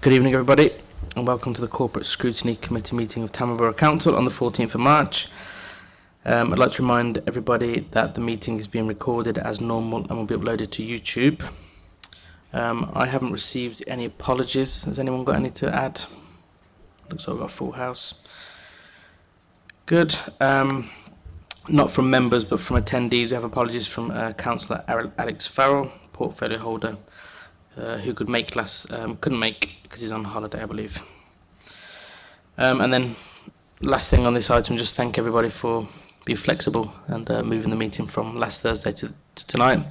Good evening everybody and welcome to the Corporate Scrutiny Committee meeting of Tamil Council on the 14th of March. Um, I'd like to remind everybody that the meeting is being recorded as normal and will be uploaded to YouTube. Um, I haven't received any apologies. Has anyone got any to add? Looks like I've got a full house. Good. Um, not from members but from attendees. We have apologies from uh, Councillor Alex Farrell, portfolio holder uh, who could make last um, couldn't make because he's on holiday, I believe. Um, and then last thing on this item, just thank everybody for being flexible and uh, moving the meeting from last Thursday to, to tonight.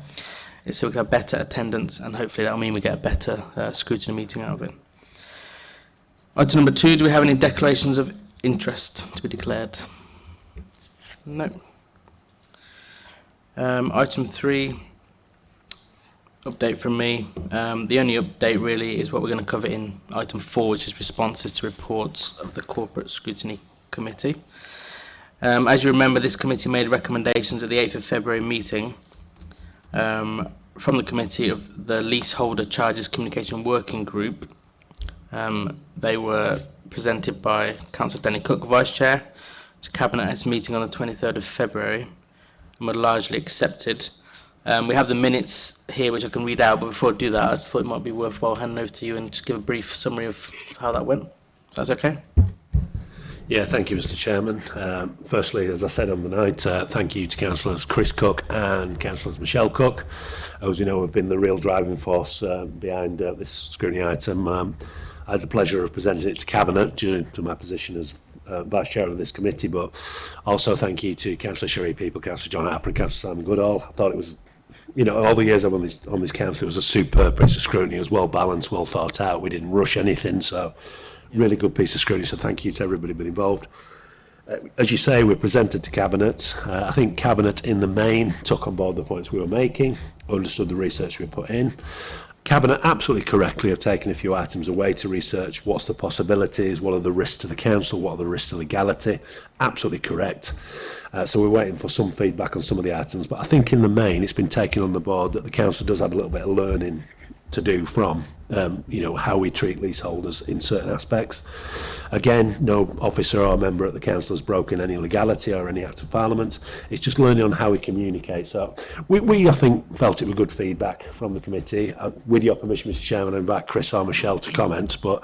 It's so we can have better attendance and hopefully that'll mean we get a better uh, scrutiny meeting out of it. Item number two, do we have any declarations of interest to be declared? No. Um, item three, update from me. Um, the only update really is what we're going to cover in item 4, which is responses to reports of the Corporate Scrutiny Committee. Um, as you remember, this committee made recommendations at the 8th of February meeting um, from the committee of the Leaseholder Charges Communication Working Group. Um, they were presented by Councillor Danny Cook, Vice Chair, to Cabinet at its meeting on the 23rd of February and were largely accepted. Um, we have the minutes here, which I can read out, but before I do that, I just thought it might be worthwhile handing over to you and just give a brief summary of how that went. That's okay. Yeah, thank you, Mr. Chairman. Um, firstly, as I said on the night, uh, thank you to Councillors Chris Cook and Councillors Michelle Cook, as you know, have been the real driving force uh, behind uh, this scrutiny item. Um, I had the pleasure of presenting it to Cabinet due to my position as uh, Vice Chair of this committee, but also thank you to Councillor Sherry People, Councillor John Apper and Councillor Simon Goodall. I thought it was you know, all the years I'm on this on this council, it was a superb piece of scrutiny. It was well balanced, well thought out. We didn't rush anything, so really good piece of scrutiny. So thank you to everybody been involved. Uh, as you say, we're presented to cabinet. Uh, I think cabinet in the main took on board the points we were making, understood the research we put in. Cabinet absolutely correctly have taken a few items away to research what's the possibilities, what are the risks to the council, what are the risks to legality. Absolutely correct. Uh, so we're waiting for some feedback on some of the items, but I think in the main it's been taken on the board that the council does have a little bit of learning to do from um, you know, how we treat leaseholders in certain aspects. Again, no officer or member at the council has broken any legality or any act of parliament. It's just learning on how we communicate. So we, we I think, felt it was good feedback from the committee. Uh, with your permission, Mr Chairman, I invite Chris or Michelle to comment, but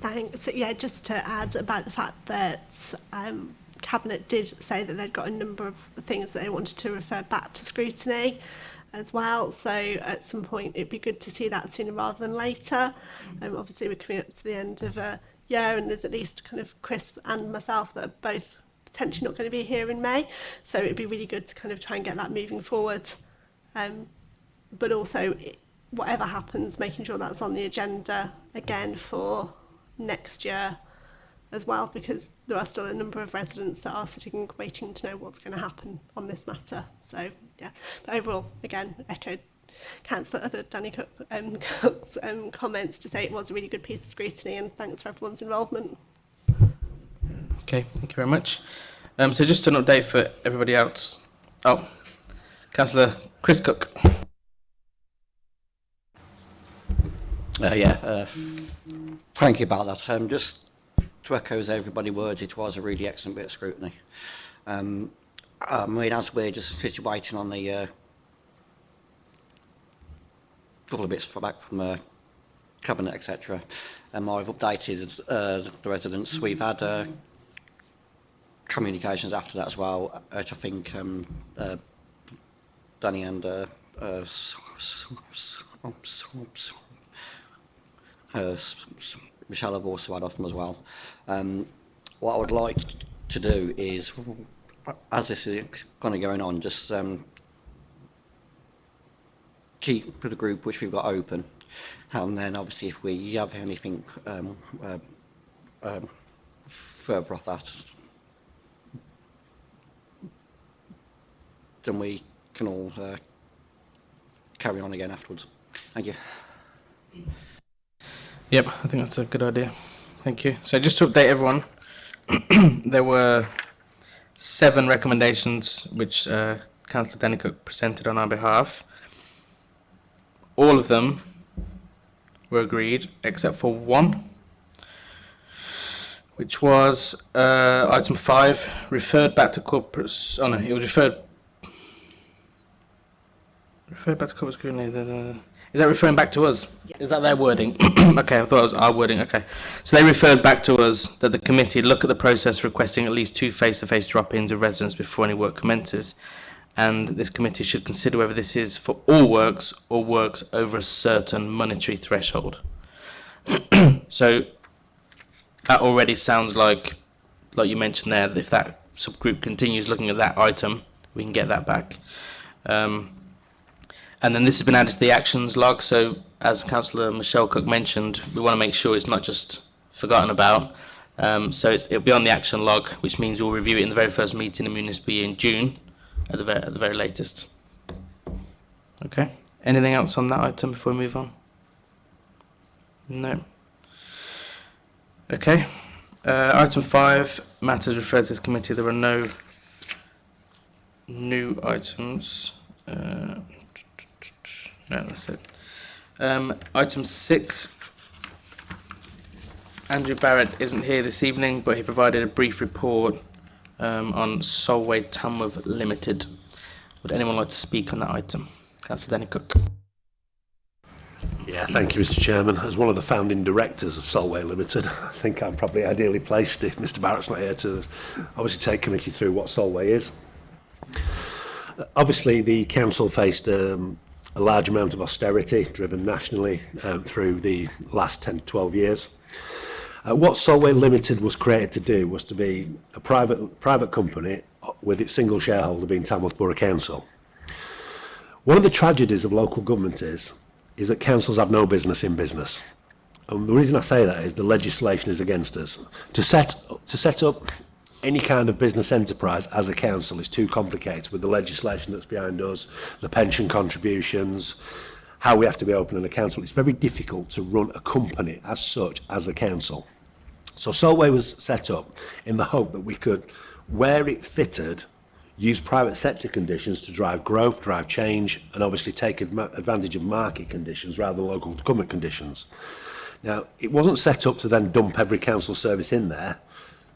Thanks. Yeah, just to add about the fact that um, Cabinet did say that they'd got a number of things that they wanted to refer back to scrutiny as well. So at some point, it'd be good to see that sooner rather than later. Um, obviously, we're coming up to the end of a year, and there's at least kind of Chris and myself that are both potentially not going to be here in May. So it'd be really good to kind of try and get that moving forward. Um, but also, whatever happens, making sure that's on the agenda again for next year as well, because there are still a number of residents that are sitting waiting to know what's going to happen on this matter. So, yeah, but overall, again, echoed Councillor other Danny Cook, um, Cook's um, comments to say it was a really good piece of scrutiny and thanks for everyone's involvement. Okay, thank you very much. Um, so just an update for everybody else. Oh, Councillor Chris Cook. Uh, yeah, uh, thank you about that. Um, just to echo everybody's words, it was a really excellent bit of scrutiny. Um, I mean, as we're just sitting waiting on the uh, couple of bits back from uh, cabinet, etc., um, I've updated uh, the residents. We've had uh, communications after that as well, which I think um, uh, Danny and uh, uh, uh Michelle have also had off them as well. Um, what I would like to do is, as this is kind of going on, just um, keep the group which we've got open, and then obviously if we have anything um, uh, um, further off that, then we can all uh, carry on again afterwards. Thank you. Yep, I think that's a good idea. Thank you. So just to update everyone, there were seven recommendations which uh, Councillor Dennecook presented on our behalf. All of them were agreed except for one, which was uh, item five, referred back to corporate. Oh no, it was referred Referring back to corporate scrutiny. Is that referring back to us? Is that their wording? okay, I thought it was our wording. Okay. So they referred back to us that the committee look at the process requesting at least two face-to-face drop-ins of residents before any work commences. And this committee should consider whether this is for all works or works over a certain monetary threshold. so that already sounds like, like you mentioned there, if that subgroup continues looking at that item, we can get that back. Um, and then this has been added to the actions log, so as Councillor Michelle Cook mentioned, we want to make sure it's not just forgotten about. Um, so it'll be on the action log, which means we'll review it in the very first meeting of municipal year in June, at the, at the very latest. Okay, anything else on that item before we move on? No. Okay, uh, item five, matters referred to this committee. There are no new items. Uh, No, that's it. Um, item six. Andrew Barrett isn't here this evening, but he provided a brief report um, on Solway Tamworth Limited. Would anyone like to speak on that item? Councillor Danny Cook. Yeah, thank you, Mr. Chairman. As one of the founding directors of Solway Limited, I think I'm probably ideally placed if Mr. Barrett's not here to obviously take committee through what Solway is. Obviously, the council faced um, a large amount of austerity driven nationally um, through the last 10 to 12 years. Uh, what Solway Limited was created to do was to be a private, private company with its single shareholder being Tamworth Borough Council. One of the tragedies of local government is, is that councils have no business in business. And the reason I say that is the legislation is against us. To set, to set up any kind of business enterprise as a council is too complicated with the legislation that's behind us, the pension contributions, how we have to be open and accountable. It's very difficult to run a company as such as a council. So Solway was set up in the hope that we could, where it fitted, use private sector conditions to drive growth, drive change, and obviously take advantage of market conditions rather than local government conditions. Now, it wasn't set up to then dump every council service in there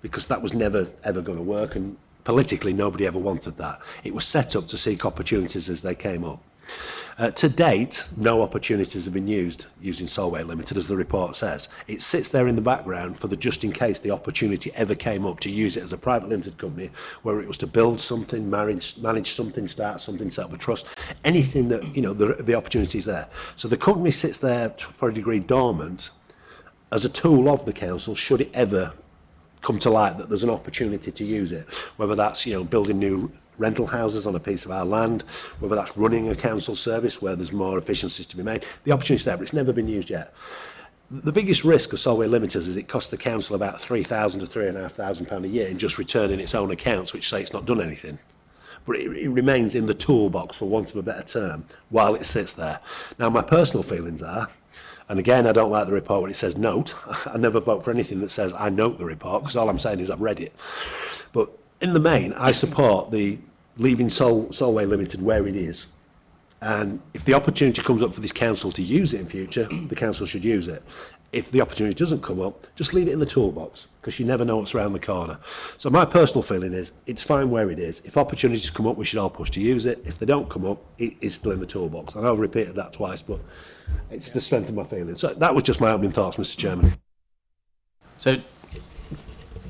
because that was never ever going to work and politically nobody ever wanted that. It was set up to seek opportunities as they came up. Uh, to date, no opportunities have been used using Solway Limited, as the report says. It sits there in the background for the just in case the opportunity ever came up to use it as a private limited company, where it was to build something, manage, manage something, start something, set up a trust, anything that, you know, the, the opportunity is there. So the company sits there for a degree dormant as a tool of the council, should it ever come to light that there's an opportunity to use it, whether that's you know building new rental houses on a piece of our land, whether that's running a council service where there's more efficiencies to be made. The opportunity there, but it's never been used yet. The biggest risk of Solway Limiters is it costs the council about three thousand to three and a half thousand pound a year in just returning its own accounts, which say it's not done anything. But it, it remains in the toolbox, for want of a better term, while it sits there. Now, my personal feelings are And again, I don't like the report when it says note. I never vote for anything that says I note the report because all I'm saying is I've read it. But in the main, I support the leaving Sol Solway Limited where it is. And if the opportunity comes up for this council to use it in future, the council should use it. If the opportunity doesn't come up, just leave it in the toolbox because you never know what's around the corner. So my personal feeling is it's fine where it is. If opportunities come up, we should all push to use it. If they don't come up, it is still in the toolbox. And I've repeated that twice, but it's the strength of my feeling. So that was just my opening thoughts, Mr Chairman. So,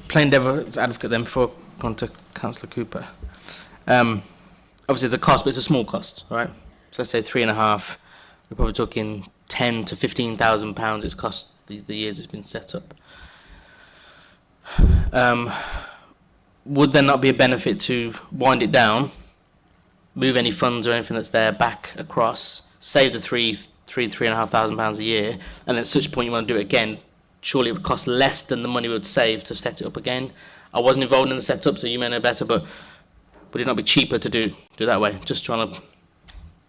plain devil's advocate then before going to Councillor Cooper. Um, obviously the cost, but it's a small cost, right? So let's say three and a half, we're probably talking 10 to 15,000 pounds it's cost the, the years it's been set up. Um, would there not be a benefit to wind it down, move any funds or anything that's there back across, save the three, three, three and a half thousand pounds a year, and at such point you want to do it again? Surely it would cost less than the money we would save to set it up again. I wasn't involved in the setup, so you may know better, but would it not be cheaper to do do that way? Just trying to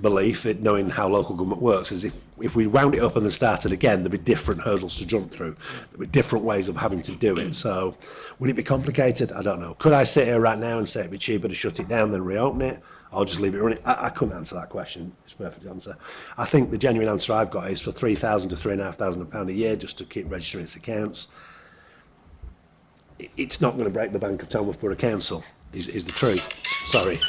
belief, it, knowing how local government works, is if, if we wound it up and then started again, there'd be different hurdles to jump through. There'd be different ways of having to do it. So would it be complicated? I don't know. Could I sit here right now and say it'd be cheaper to shut it down than reopen it? I'll just leave it running. I, I couldn't answer that question. It's a perfect answer. I think the genuine answer I've got is for 3,000 to and a pound a year just to keep registering its accounts. It, it's not going to break the bank of Tamworth Borough Council, is, is the truth. Sorry.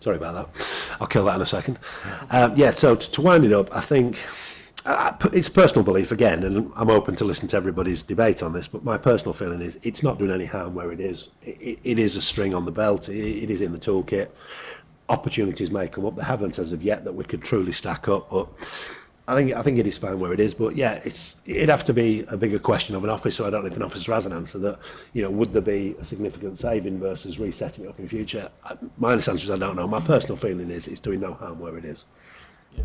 Sorry about that. I'll kill that in a second. Um, yeah, so to, to wind it up, I think uh, it's personal belief again, and I'm open to listen to everybody's debate on this, but my personal feeling is it's not doing any harm where it is. It, it, it is a string on the belt, it, it is in the toolkit. Opportunities may come up. They haven't as of yet that we could truly stack up, but I think I think it is fine where it is, but yeah, it's it'd have to be a bigger question of an officer. I don't know if an officer has an answer that you know would there be a significant saving versus resetting it up in future. I, my answer is I don't know. My personal feeling is it's doing no harm where it is. Yeah.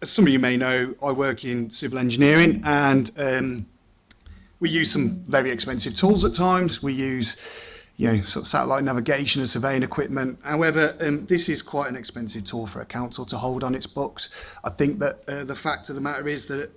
as some of you may know, I work in civil engineering, and um, we use some very expensive tools at times. We use you know, sort of satellite navigation and surveying equipment. However, um, this is quite an expensive tool for a council to hold on its books. I think that uh, the fact of the matter is that,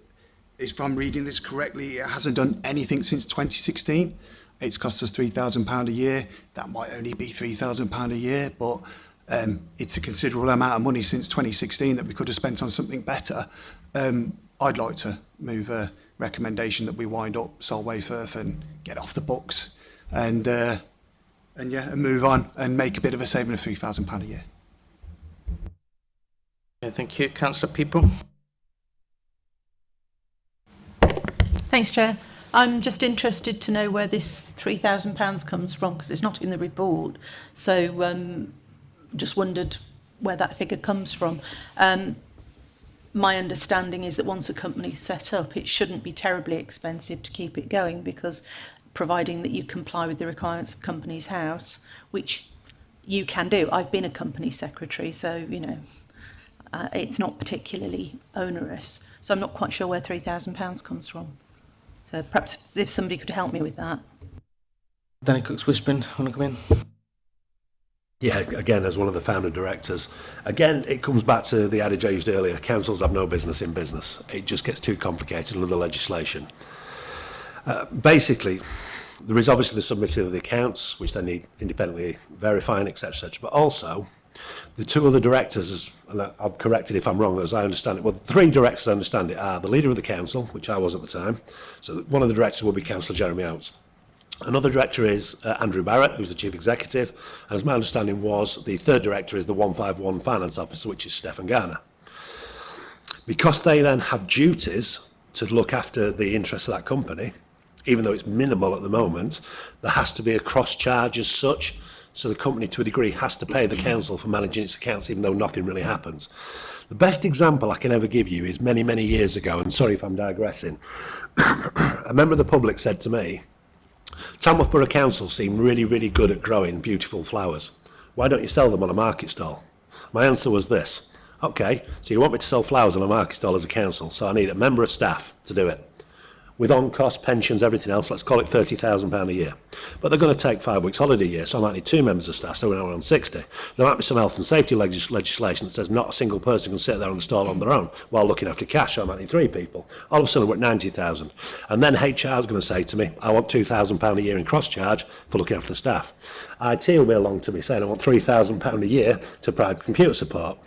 if I'm reading this correctly, it hasn't done anything since 2016. It's cost us £3,000 a year. That might only be £3,000 a year, but um, it's a considerable amount of money since 2016 that we could have spent on something better. Um, I'd like to move a recommendation that we wind up Solway Firth and get off the books and uh, and yeah, and move on and make a bit of a saving of three thousand pound a year. Yeah, thank you, Councillor People. Thanks, Chair. I'm just interested to know where this three thousand pounds comes from because it's not in the report. So, um, just wondered where that figure comes from. Um, my understanding is that once a company's set up, it shouldn't be terribly expensive to keep it going because providing that you comply with the requirements of Companies House, which you can do. I've been a company secretary, so, you know, uh, it's not particularly onerous. So I'm not quite sure where £3,000 comes from. So perhaps if somebody could help me with that. Danny Cook's whispering, want to come in? Yeah, again, as one of the founding directors, again, it comes back to the adage I used earlier councils have no business in business. It just gets too complicated under the legislation. Uh, basically, there is obviously the submission of the accounts, which they need independently verifying, etc., etc. But also, the two other directors, and I'm corrected if I'm wrong, as I understand it, well, the three directors, I understand it, are the leader of the council, which I was at the time. So one of the directors will be Councillor Jeremy Oates. Another director is uh, Andrew Barrett, who's the chief executive, and as my understanding was, the third director is the 151 finance officer, which is Stefan Garner. Because they then have duties to look after the interests of that company, even though it's minimal at the moment, there has to be a cross charge as such. So the company, to a degree, has to pay the council for managing its accounts, even though nothing really happens. The best example I can ever give you is many, many years ago, and sorry if I'm digressing. a member of the public said to me, Tamworth Borough Council seem really, really good at growing beautiful flowers. Why don't you sell them on a market stall? My answer was this okay, so you want me to sell flowers on a market stall as a council, so I need a member of staff to do it. with on-cost pensions, everything else, let's call it £30,000 a year. But they're going to take five weeks holiday a year, so I might need two members of staff, so we're now on 60. There might be some health and safety legis legislation that says not a single person can sit there the stall on their own while looking after cash, so I might need three people. All of a sudden we're at 90000 And then HR is going to say to me, I want £2,000 a year in cross-charge for looking after the staff. IT will be along to me saying I want £3,000 a year to provide computer support.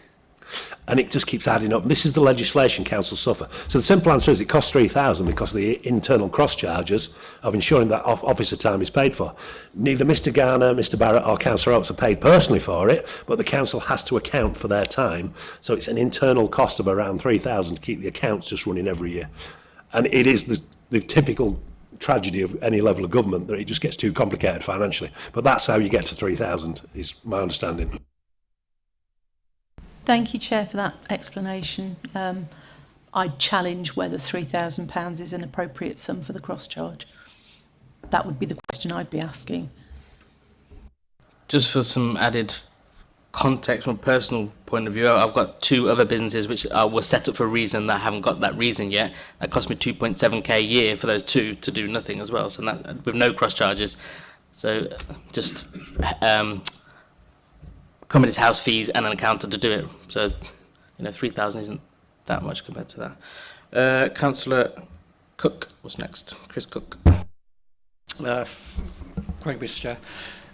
And it just keeps adding up. This is the legislation council suffer. So the simple answer is it costs 3000 because of the internal cross charges of ensuring that off officer time is paid for. Neither Mr Garner, Mr Barrett or Councillor Oates are paid personally for it, but the council has to account for their time. So it's an internal cost of around 3000 to keep the accounts just running every year. And it is the, the typical tragedy of any level of government that it just gets too complicated financially. But that's how you get to 3,000 is my understanding. Thank you, Chair, for that explanation. Um, I challenge whether £3,000 is an appropriate sum for the cross-charge. That would be the question I'd be asking. Just for some added context from a personal point of view, I've got two other businesses which uh, were set up for a reason that I haven't got that reason yet. That cost me 2.7k a year for those two to do nothing as well, so that, with no cross charges. So just um, company's house fees and an accountant to do it. So, you know, 3,000 isn't that much compared to that. Uh, Councillor Cook was next. Chris Cook. Uh, thank you, Mr Chair.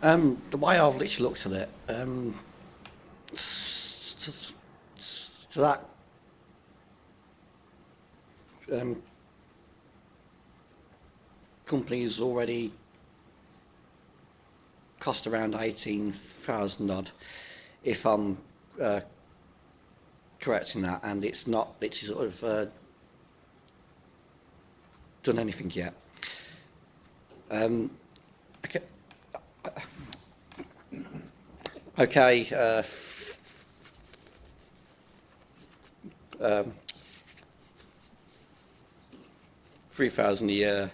Um, the way I've literally looked at it, um, to, to that um, company's already cost around 18,000 odd. if I'm uh, correct in that, and it's not, it's sort of uh, done anything yet. Um, okay, okay uh, um, 3,000 a year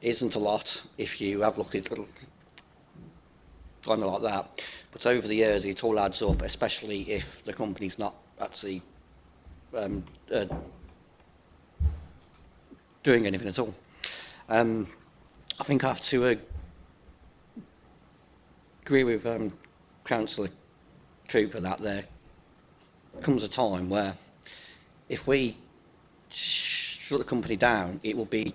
isn't a lot if you have looked at it a of like that. But over the years, it all adds up, especially if the company's not actually um, uh, doing anything at all. Um, I think I have to uh, agree with um, Councillor Cooper that there comes a time where if we shut the company down, it will be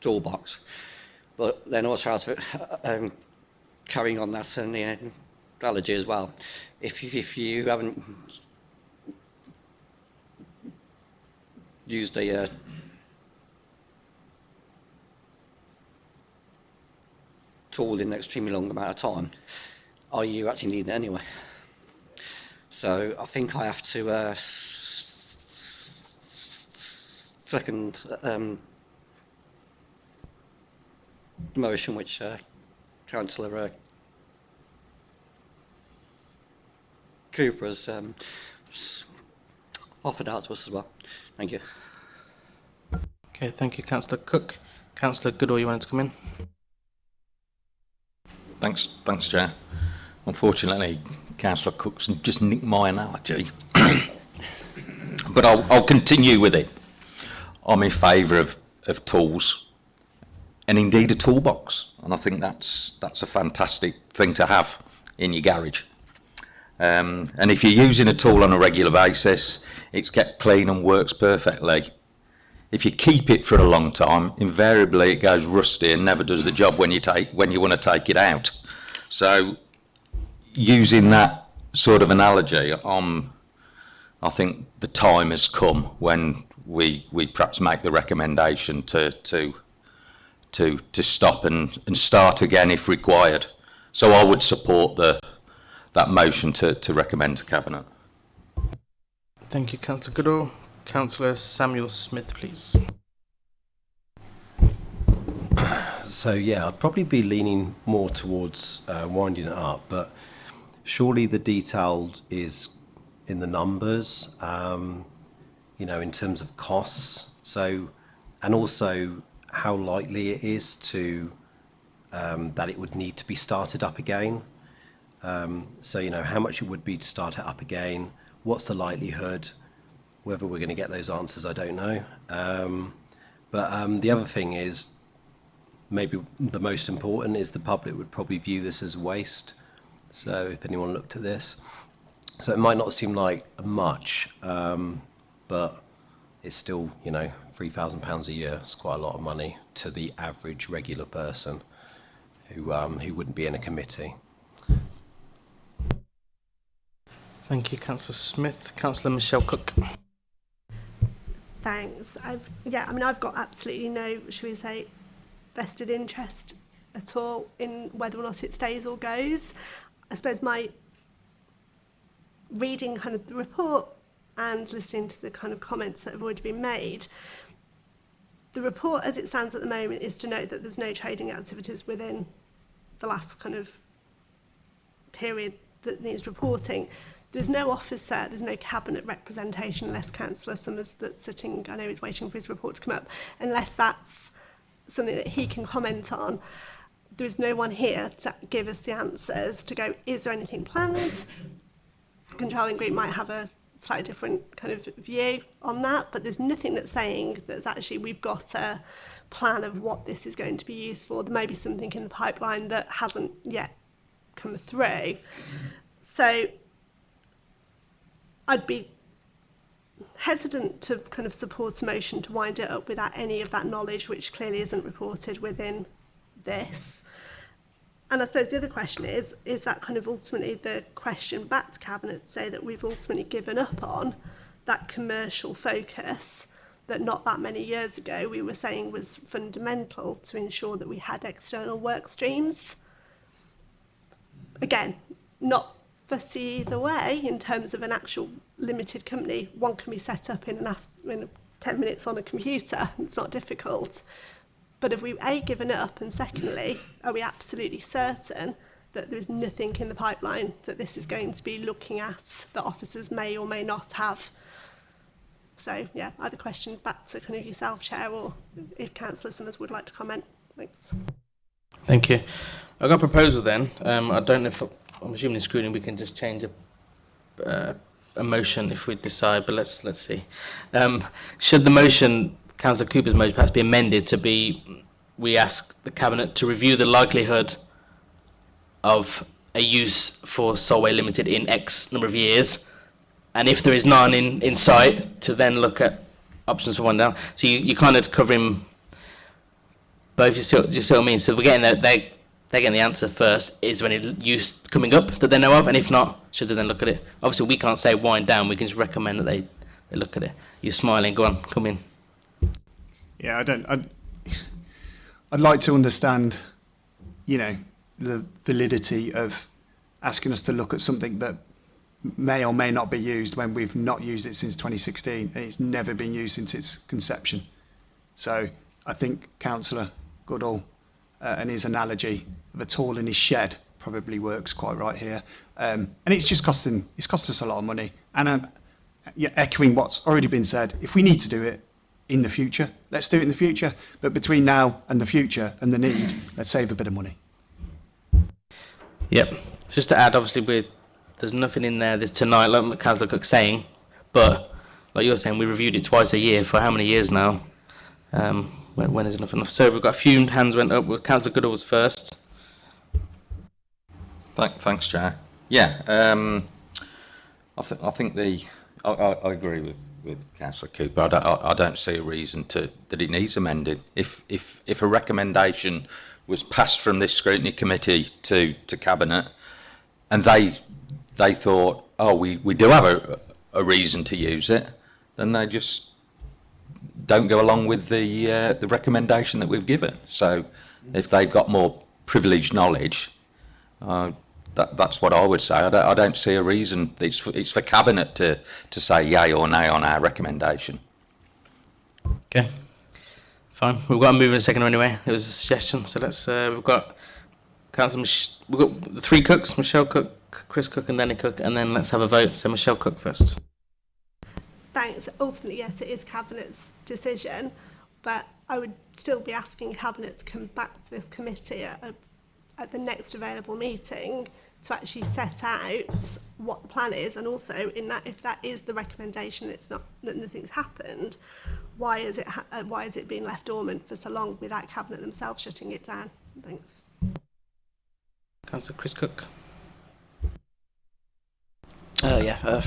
toolbox. But then also it, uh, um, carrying on that and the analogy as well. If, if you haven't used a uh, tool in an extremely long amount of time, are you actually needing it anyway? So I think I have to uh, second um, motion which uh, Councillor uh, Cooper has um, offered out to us as well. Thank you. Okay, thank you, Councillor Cook. Councillor Goodall, you wanted to come in? Thanks, thanks, Chair. Unfortunately, Councillor Cook's just nicked my analogy, but I'll, I'll, continue with it. I'm in favour of, of tools, and indeed a toolbox, and I think that's that's a fantastic thing to have in your garage. Um, and if you're using a tool on a regular basis, it's kept clean and works perfectly. If you keep it for a long time, invariably it goes rusty and never does the job when you take when you want to take it out. So, using that sort of analogy, um, I think the time has come when we we perhaps make the recommendation to to to to stop and, and start again if required. So I would support the that motion to, to recommend to Cabinet. Thank you, Councillor Goodall. Councillor Samuel Smith, please. So, yeah, I'd probably be leaning more towards uh, winding it up, but surely the detail is in the numbers, um, you know, in terms of costs. So, and also how likely it is to um, that it would need to be started up again. Um, so, you know, how much it would be to start it up again, what's the likelihood? Whether we're gonna get those answers, I don't know. Um, but um, the other thing is, maybe the most important, is the public would probably view this as waste. So if anyone looked at this, so it might not seem like much, but it's still, you know, 3,000 pounds a year. It's quite a lot of money to the average regular person who who wouldn't be in a committee. Thank you, Councillor Smith. Councillor Michelle Cook. Thanks. I've, yeah, I mean, I've got absolutely no, should we say, vested interest at all in whether or not it stays or goes. I suppose my reading kind of the report and listening to the kind of comments that have already been made, the report as it stands at the moment is to note that there's no trading activities within the last kind of period that needs reporting. There's no officer, there's no cabinet representation unless Councillor Summers that's sitting, I know he's waiting for his report to come up, unless that's something that he can comment on. There is no one here to give us the answers to go, is there anything planned? Controlling group might have a slightly different kind of view on that, but there's nothing that's saying that's actually we've got a plan of what this is going to be used for. There may be something in the pipeline that hasn't yet come through. So I'd be hesitant to kind of support a motion to wind it up without any of that knowledge, which clearly isn't reported within this. And I suppose the other question is, is that kind of ultimately the question back to Cabinet say that we've ultimately given up on that commercial focus that not that many years ago we were saying was fundamental to ensure that we had external work streams. Again, not fussy either way in terms of an actual limited company. One can be set up in, an after, in 10 minutes on a computer. It's not difficult. But have we, A, given up? And secondly, are we absolutely certain that there is nothing in the pipeline that this is going to be looking at that officers may or may not have? So, yeah, either question back to kind of yourself, Chair, or if Councillor Summers would like to comment. Thanks. Thank you. I've got a proposal then. Um, I don't know if I'm assuming in screening we can just change a, uh, a motion if we decide, but let's let's see. Um, should the motion, Councillor Cooper's motion, perhaps be amended to be, we ask the Cabinet to review the likelihood of a use for Solway Limited in X number of years, and if there is none in, in sight, to then look at options for one down. So you, you kind of covering both, you see, what, you see what I mean? So we're getting that they're they're getting the answer first is when it used coming up that they know of, and if not, should they then look at it? Obviously, we can't say wind down. We can just recommend that they, they look at it. You're smiling. Go on, come in. Yeah, I don't. I'd, I'd like to understand, you know, the validity of asking us to look at something that may or may not be used when we've not used it since 2016 and it's never been used since its conception. So I think Councillor Goodall uh, and his analogy of a tall in his shed probably works quite right here. Um, and it's just costing, it's cost us a lot of money. And um, yeah, echoing what's already been said, if we need to do it in the future, let's do it in the future. But between now and the future and the need, let's save a bit of money. Yep. Just to add, obviously, we there's nothing in there this tonight, like Councillor Cook's saying, but like you're saying, we reviewed it twice a year for how many years now? Um, when, when is enough enough? So we've got a few hands went up. Well, Councillor Goodall was first. Thank, thanks, Chair. Yeah, um, I, th I think the I, I, I agree with with Councillor Cooper. I don't, I, I don't see a reason to that it needs amending. If if if a recommendation was passed from this scrutiny committee to to cabinet, and they they thought, oh, we we do have a a reason to use it, then they just don't go along with the uh, the recommendation that we've given. So if they've got more privileged knowledge, uh, that, that's what I would say. I don't, I don't see a reason. It's for, it's for cabinet to to say yay or nay on our recommendation. Okay, fine. We've got a move in a second anyway. It was a suggestion, so let's. Uh, we've got Councillor. Mich we've got three cooks: Michelle Cook, Chris Cook, and Danny Cook. And then let's have a vote. So Michelle Cook first thanks. Ultimately, yes, it is Cabinet's decision, but I would still be asking Cabinet to come back to this committee at, a, at the next available meeting to actually set out what the plan is and also in that if that is the recommendation it's not that nothing's happened why is it uh, why is it being left dormant for so long without cabinet themselves shutting it down thanks councillor chris cook uh, yeah uh,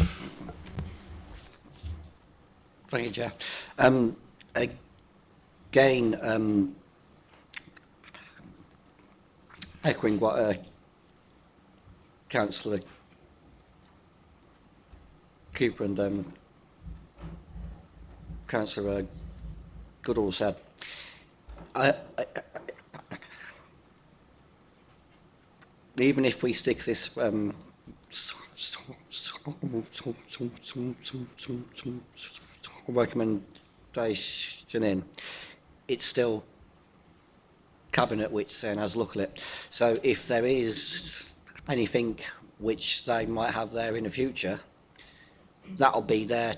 Thank you, Chair. Um, again, um, echoing what uh, Councillor Cooper and um, Councillor uh, Goodall said, I, I, I, even if we stick this um, recommendation in, it's still cabinet which then has look at it. So if there is anything which they might have there in the future, that'll be their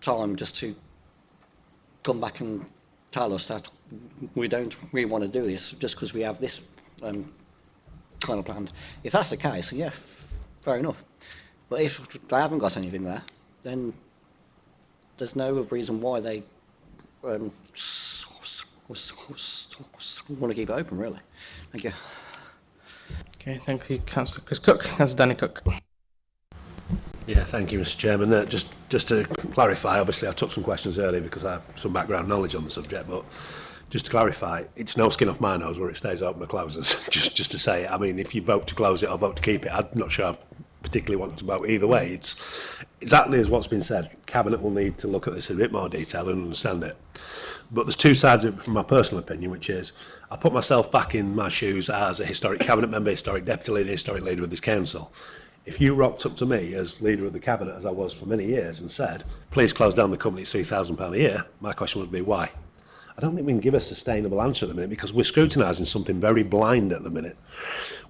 time just to come back and tell us that we don't really want to do this just because we have this um, kind of planned. If that's the case, yeah, fair enough. But if they haven't got anything there, then there's no reason why they um, want to keep it open, really. Thank you. Okay, thank you, Councillor Chris Cook. Councillor Danny Cook. Yeah, thank you, Mr Chairman. Uh, just, just to clarify, obviously I took some questions earlier because I have some background knowledge on the subject, but just to clarify, it's no skin off my nose where it stays open or closes. just, just to say, it. I mean, if you vote to close it or vote to keep it, I'm not sure I've particularly want to vote either way. It's exactly as what's been said. Cabinet will need to look at this in a bit more detail and understand it. But there's two sides of it from my personal opinion, which is I put myself back in my shoes as a historic cabinet member, historic deputy leader, historic leader of this council. If you rocked up to me as leader of the cabinet, as I was for many years, and said, please close down the company at £3,000 a year, my question would be, why? I don't think we can give a sustainable answer at the minute because we're scrutinising something very blind at the minute.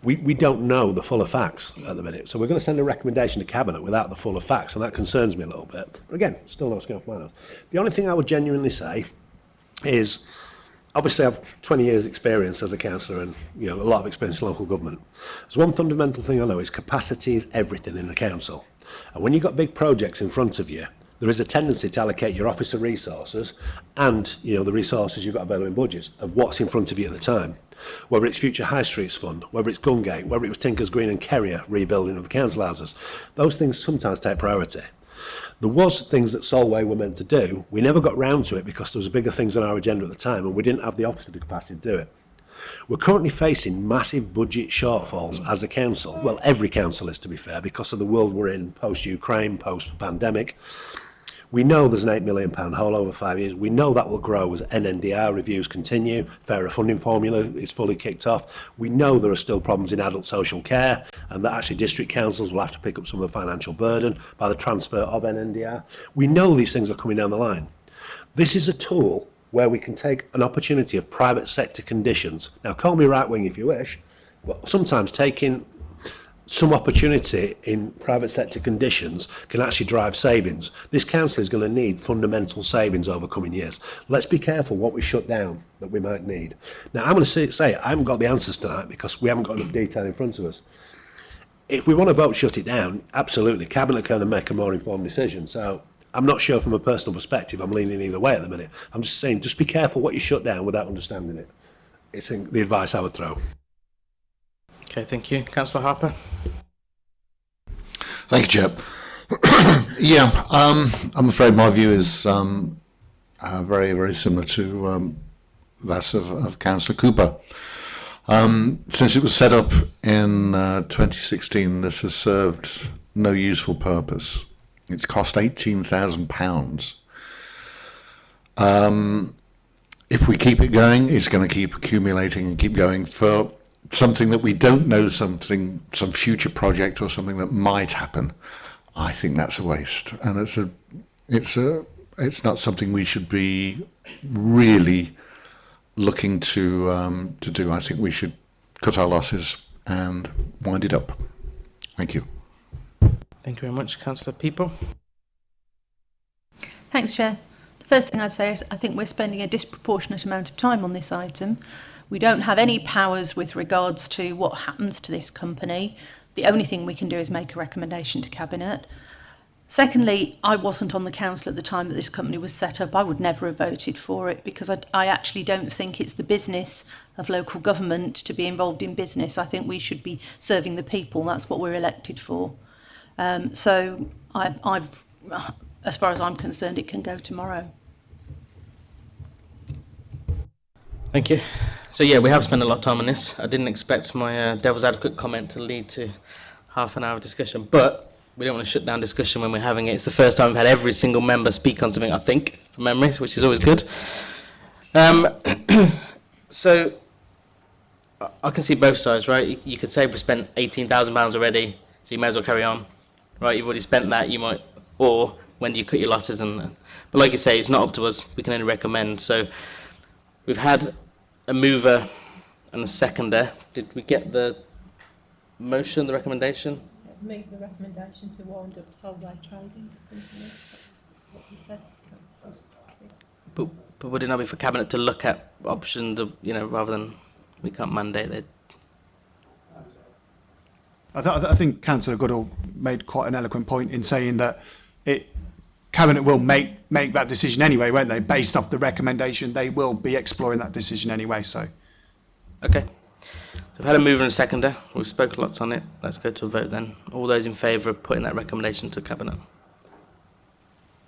We, we don't know the full of facts at the minute. So we're going to send a recommendation to Cabinet without the full of facts, and that concerns me a little bit. But again, still not going off my nose. The only thing I would genuinely say is, obviously I've 20 years experience as a councillor and you know a lot of experience in local government. There's one fundamental thing I know is capacity is everything in a council. And when you've got big projects in front of you, there is a tendency to allocate your officer resources and you know the resources you've got available in budgets of what's in front of you at the time. Whether it's Future High Streets Fund, whether it's Gungate, whether it was Tinkers Green and carrier rebuilding of the council houses, those things sometimes take priority. There was things that Solway were meant to do. We never got round to it because there was bigger things on our agenda at the time and we didn't have the officer the capacity to do it. We're currently facing massive budget shortfalls as a council. Well, every council is, to be fair, because of the world we're in post-Ukraine, post-pandemic. We know there's an £8 million hole over five years. We know that will grow as NNDR reviews continue, fairer funding formula is fully kicked off. We know there are still problems in adult social care and that actually district councils will have to pick up some of the financial burden by the transfer of NNDR. We know these things are coming down the line. This is a tool where we can take an opportunity of private sector conditions. Now, call me right wing if you wish, but sometimes taking some opportunity in private sector conditions can actually drive savings. This council is going to need fundamental savings over coming years. Let's be careful what we shut down that we might need. Now, I'm going to say, I haven't got the answers tonight because we haven't got enough detail in front of us. If we want to vote shut it down, absolutely, Cabinet can make a more informed decision. So I'm not sure from a personal perspective I'm leaning either way at the minute. I'm just saying, just be careful what you shut down without understanding it. It's the advice I would throw. Okay, thank you. Councillor Harper. Thank you, Chair. yeah, um, I'm afraid my view is um, uh, very, very similar to um, that of, of Councillor Cooper. Um, since it was set up in uh, 2016, this has served no useful purpose. It's cost £18,000. Um, if we keep it going, it's going to keep accumulating and keep going for something that we don't know, something, some future project or something that might happen, I think that's a waste. And it's a, it's a, it's not something we should be really looking to um, to do. I think we should cut our losses and wind it up. Thank you. Thank you very much, Councillor People. Thanks, Chair. The first thing I'd say is I think we're spending a disproportionate amount of time on this item. We don't have any powers with regards to what happens to this company. The only thing we can do is make a recommendation to Cabinet. Secondly, I wasn't on the council at the time that this company was set up. I would never have voted for it because I, I actually don't think it's the business of local government to be involved in business. I think we should be serving the people. That's what we're elected for. Um, so I, I've, as far as I'm concerned, it can go tomorrow. Thank you. So yeah, we have spent a lot of time on this. I didn't expect my uh, devil's advocate comment to lead to half an hour of discussion, but we don't want to shut down discussion when we're having it. It's the first time we've had every single member speak on something, I think, from memory, which is always good. Um, so I can see both sides, right? You, you could say we spent eighteen thousand pounds already, so you may as well carry on, right? You've already spent that. You might, or when do you cut your losses? And but like you say, it's not up to us. We can only recommend. So we've had a mover and a seconder. Did we get the motion, the recommendation? Move the recommendation to wound up Solvay Trading. said. But, but would it not be for Cabinet to look at options, of, you know, rather than we can't mandate that? I, th I think Councillor Goodall made quite an eloquent point in saying that it cabinet will make make that decision anyway, won't they? Based off the recommendation, they will be exploring that decision anyway. So, okay. So we've had a mover and a seconder. We've spoken lots on it. Let's go to a vote then. All those in favour of putting that recommendation to cabinet.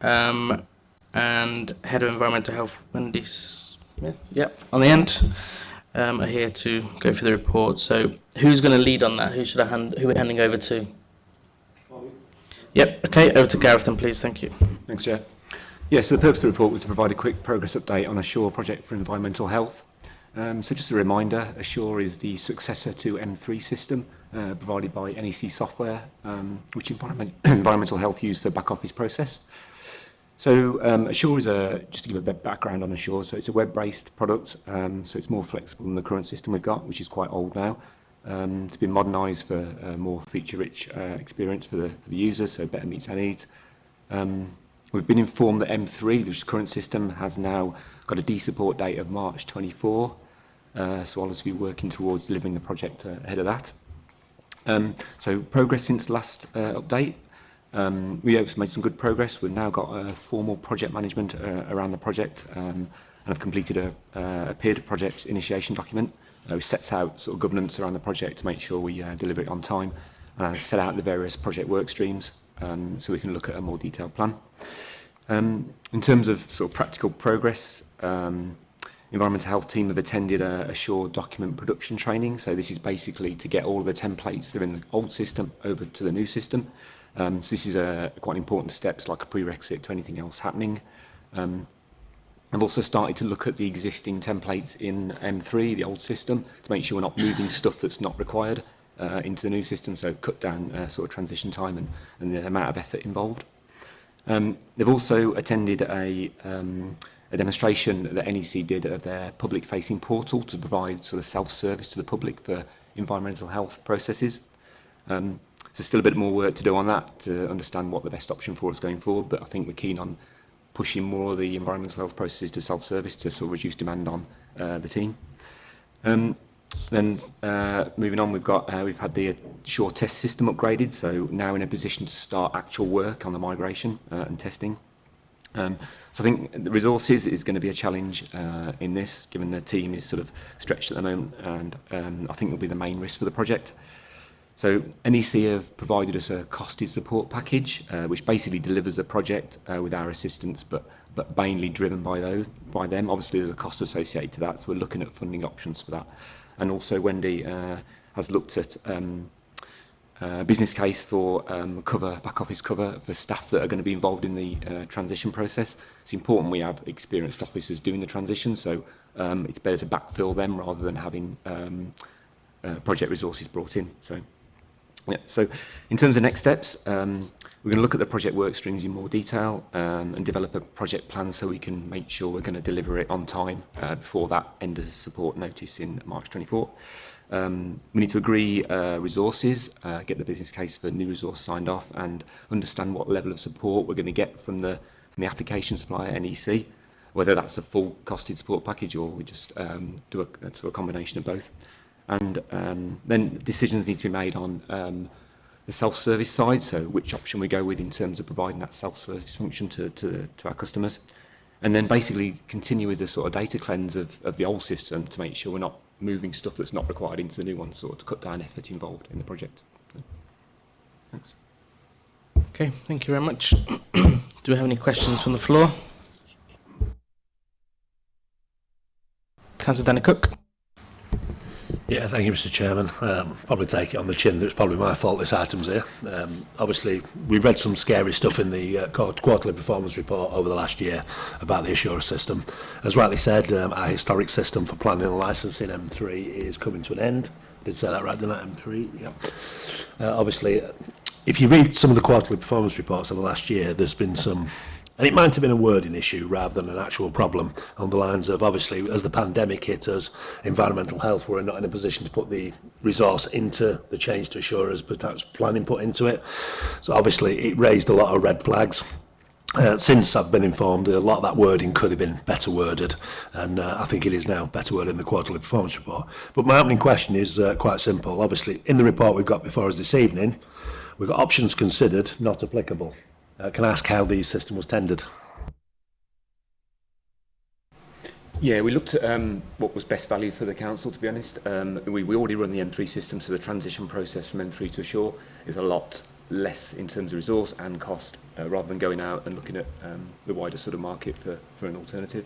um, and Head of Environmental Health, Wendy Smith, yep, on the end, um, are here to go through the report. So who's going to lead on that? Who should I hand, who are we handing over to? Yep, okay, over to Gareth then, please. Thank you. Thanks, Chair. Yes, yeah, so the purpose of the report was to provide a quick progress update on a project for environmental health. Um, so just a reminder, Assure is the successor to M3 system uh, provided by NEC Software, um, which environment, environmental health use for back office process. So um, Assure is a, just to give a bit background on Assure, so it's a web-based product, um, so it's more flexible than the current system we've got, which is quite old now. Um, it's been modernized for a uh, more feature-rich uh, experience for the, for the user, so better meets our needs. Um, We've been informed that M3, the current system, has now got a de support date of March 24, uh, so I'll be working towards delivering the project uh, ahead of that. Um, so progress since last uh, update. Um, we have made some good progress. We've now got a uh, formal project management uh, around the project um, and have completed a, uh, a peer project initiation document uh, which sets out sort of governance around the project to make sure we uh, deliver it on time and uh, set out the various project work streams um, so we can look at a more detailed plan. Um, in terms of sort of practical progress, um, environmental health team have attended a, a Shore document production training. So this is basically to get all of the templates that are in the old system over to the new system. Um, so this is a quite an important step, like a prerequisite to anything else happening. Um, I've also started to look at the existing templates in M3, the old system, to make sure we're not moving stuff that's not required uh, into the new system, so cut down uh, sort of transition time and, and the amount of effort involved. Um, they've also attended a, um, a demonstration that NEC did of their public-facing portal to provide sort of self-service to the public for environmental health processes. Um, so still a bit more work to do on that to understand what the best option for us going forward, but I think we're keen on pushing more of the environmental health processes to self-service to sort of reduce demand on uh, the team. Um, Then uh, moving on, we've got uh, we've had the shore test system upgraded, so now in a position to start actual work on the migration uh, and testing. Um, so I think the resources is going to be a challenge uh, in this, given the team is sort of stretched at the moment, and um, I think will be the main risk for the project. So NEC have provided us a costed support package, uh, which basically delivers the project uh, with our assistance, but but mainly driven by those by them. Obviously, there's a cost associated to that, so we're looking at funding options for that. And also Wendy uh, has looked at um, a uh, business case for um, cover, back office cover for staff that are going to be involved in the uh, transition process. It's important we have experienced officers doing the transition, so um, it's better to backfill them rather than having um, uh, project resources brought in. So, yeah. so in terms of next steps, um, We're going to look at the project work streams in more detail um, and develop a project plan so we can make sure we're going to deliver it on time uh, before that end of support notice in March 24. Um, we need to agree uh, resources, uh, get the business case for new resource signed off and understand what level of support we're going to get from the, from the application supplier NEC, whether that's a full costed support package or we just um, do a, sort of combination of both. And um, then decisions need to be made on um, the self-service side, so which option we go with in terms of providing that self-service function to, to, to our customers. And then basically continue with the sort of data cleanse of, of the old system to make sure we're not moving stuff that's not required into the new one, sort of to cut down effort involved in the project. thanks. Okay, thank you very much. Do we have any questions from the floor? Councillor Danny Cook. Yeah, thank you, Mr. Chairman. Um, probably take it on the chin that it's probably my fault this item's here. Um, obviously, we read some scary stuff in the uh, quarterly performance report over the last year about the assurance system. As rightly said, um, our historic system for planning and licensing M3 is coming to an end. Did say that right, didn't I? M3, yeah. Uh, obviously, if you read some of the quarterly performance reports over the last year, there's been some And it might have been a wording issue rather than an actual problem on the lines of obviously as the pandemic hit us, environmental health were not in a position to put the resource into the change to assure but perhaps planning put into it. So obviously it raised a lot of red flags. Uh, since I've been informed, a lot of that wording could have been better worded, and uh, I think it is now better worded in the quarterly performance report. But my opening question is uh, quite simple. Obviously, in the report we've got before us this evening, we've got options considered not applicable uh, can ask how the system was tendered. Yeah, we looked at um, what was best value for the council, to be honest. Um, we, we already run the M3 system, so the transition process from M3 to Ashore is a lot less in terms of resource and cost, uh, rather than going out and looking at um, the wider sort of market for, for an alternative.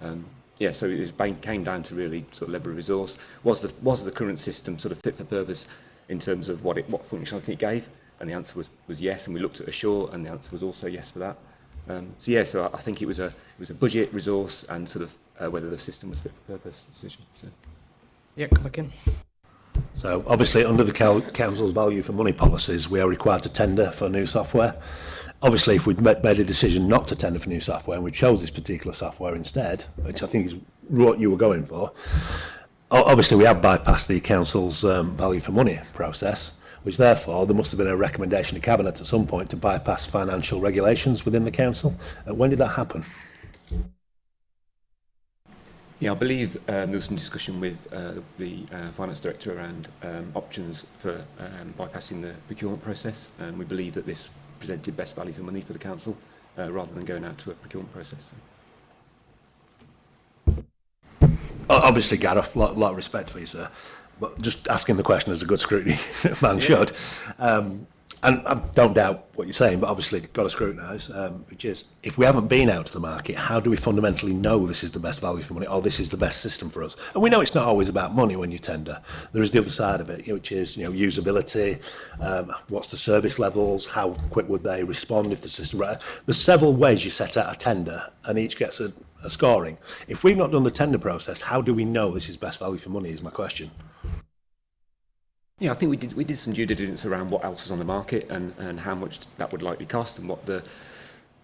Um, yeah, so it was, came down to really sort of level of resource. Was the, was the current system sort of fit for purpose in terms of what, it, what functionality it gave? and the answer was, was yes. And we looked at ashore, and the answer was also yes for that. Um, so yeah, so I, I think it was a it was a budget resource and sort of uh, whether the system was fit for purpose decision. So. Yeah, come back in. So obviously under the council's value for money policies, we are required to tender for new software. Obviously, if we'd made a decision not to tender for new software and we chose this particular software instead, which I think is what you were going for, obviously we have bypassed the council's um, value for money process which therefore there must have been a recommendation to Cabinet at some point to bypass financial regulations within the Council. Uh, when did that happen? Yeah, I believe um, there was some discussion with uh, the uh, Finance Director around um, options for um, bypassing the procurement process, and we believe that this presented best value for money for the Council uh, rather than going out to a procurement process. Obviously, Gareth, a lot, lot of respect for you, sir but just asking the question as a good scrutiny man yeah. should. Um, and I don't doubt what you're saying, but obviously got to scrutinise, um, which is if we haven't been out to the market, how do we fundamentally know this is the best value for money or this is the best system for us? And we know it's not always about money when you tender. There is the other side of it, which is you know usability, um, what's the service levels, how quick would they respond if the system. Right? There's several ways you set out a tender, and each gets a, a scoring. If we've not done the tender process, how do we know this is best value for money? Is my question. Yeah, I think we did we did some due diligence around what else is on the market and and how much that would likely cost and what the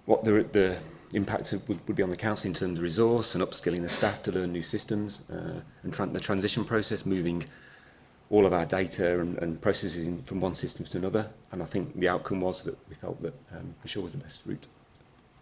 what the the impact would, would be on the council in terms of resource and upskilling the staff to learn new systems uh, and tra the transition process moving all of our data and, and processes in, from one system to another and I think the outcome was that we felt that um, sure was the best route.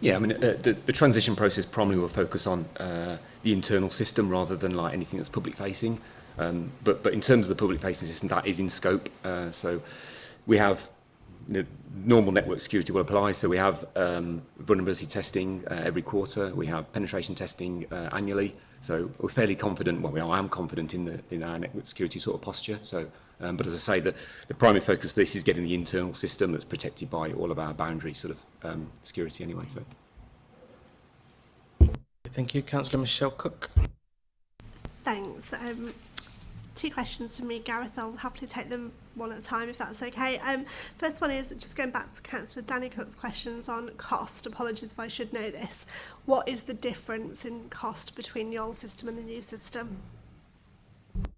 Yeah, I mean, uh, the, the, transition process primarily will focus on uh, the internal system rather than like anything that's public facing. Um, but, but in terms of the public facing system, that is in scope. Uh, so we have you know, normal network security will apply. So we have um, vulnerability testing uh, every quarter. We have penetration testing uh, annually. So we're fairly confident, well, we are, I am confident in, the, in our network security sort of posture. So, um, but as I say, the, the primary focus for this is getting the internal system that's protected by all of our boundary sort of um, security anyway. So. Thank you, Councillor Michelle Cook. Thanks. Um, two questions from me, Gareth. I'll happily take them one at a time if that's okay. Um, first one is just going back to Councillor Danny Cook's questions on cost. Apologies if I should know this. What is the difference in cost between the old system and the new system?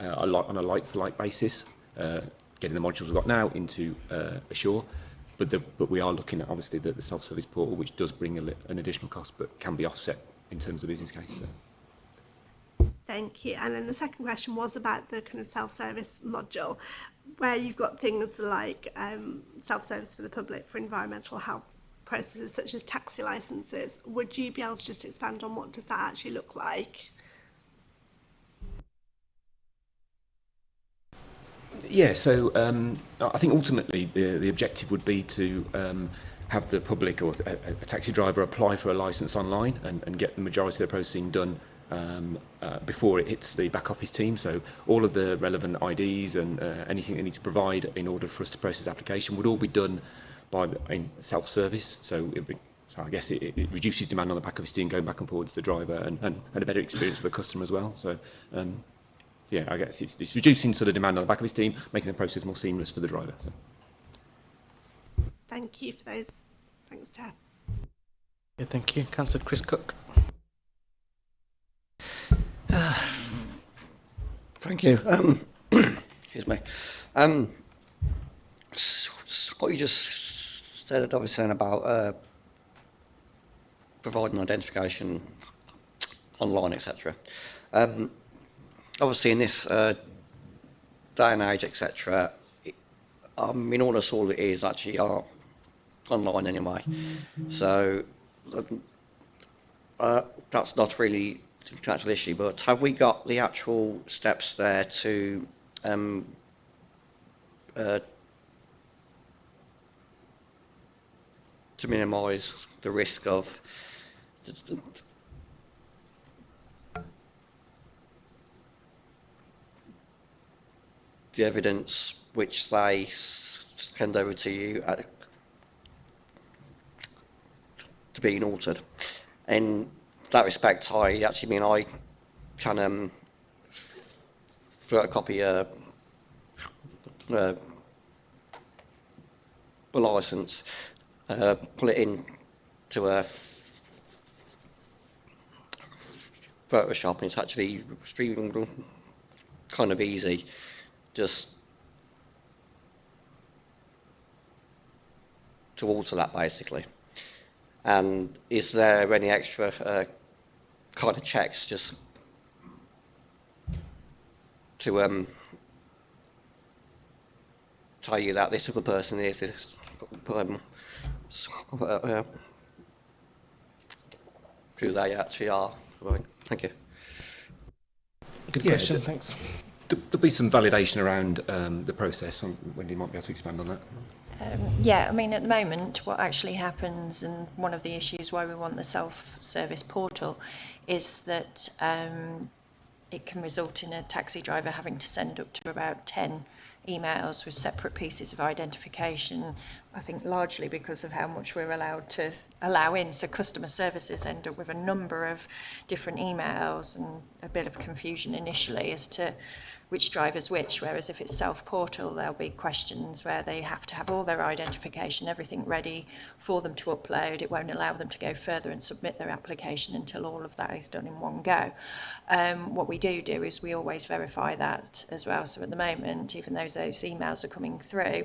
uh, a lot on a like for like basis uh, getting the modules we've got now into uh, Assure but the, but we are looking at obviously the, the self-service portal, which does bring a, an additional cost, but can be offset in terms of business case. So. Thank you. And then the second question was about the kind of self-service module, where you've got things like um, self-service for the public for environmental health processes such as taxi licenses. Would you be able to just expand on what does that actually look like? yeah, so um, I think ultimately the, uh, the objective would be to um, have the public or a, a taxi driver apply for a license online and, and get the majority of the processing done um, uh, before it hits the back office team. So all of the relevant IDs and uh, anything they need to provide in order for us to process the application would all be done by the, in self-service. So, it, so I guess it, it reduces demand on the back office team going back and forward to the driver and, and, and a better experience for the customer as well. So um, yeah, I guess it's, it's reducing sort of demand on the back of his team, making the process more seamless for the driver. So. Thank you for those. Thanks, Ted. Yeah, thank you. Councillor Chris Cook. thank you. Um, excuse me. Um, so what you just said, obviously, about uh, providing identification online, etc. Um, obviously in this uh, day and age, etc., I mean, all us all it is actually are online anyway. So uh, that's not really the actual issue, but have we got the actual steps there to um, uh, to minimise the risk of the, the evidence which they hand over to you at, to being altered. In that respect, I actually mean I can um, photocopy a, a, uh, uh, a license, uh, pull it in to a Photoshop, and it's actually streaming kind of easy. just to alter that basically. And is there any extra uh, kind of checks just to um, tell you that this other person is this um, uh, uh, who they actually are? Thank you. Good question, yeah, thanks there'll be some validation around um, the process. Um, Wendy might be able to expand on that. Um, yeah, I mean, at the moment, what actually happens, and one of the issues why we want the self-service portal, is that um, it can result in a taxi driver having to send up to about 10 emails with separate pieces of identification, I think largely because of how much we're allowed to allow in. So customer services end up with a number of different emails and a bit of confusion initially as to which driver's which, whereas if it's self-portal, there'll be questions where they have to have all their identification, everything ready for them to upload. It won't allow them to go further and submit their application until all of that is done in one go. Um, what we do do is we always verify that as well. So at the moment, even though those emails are coming through,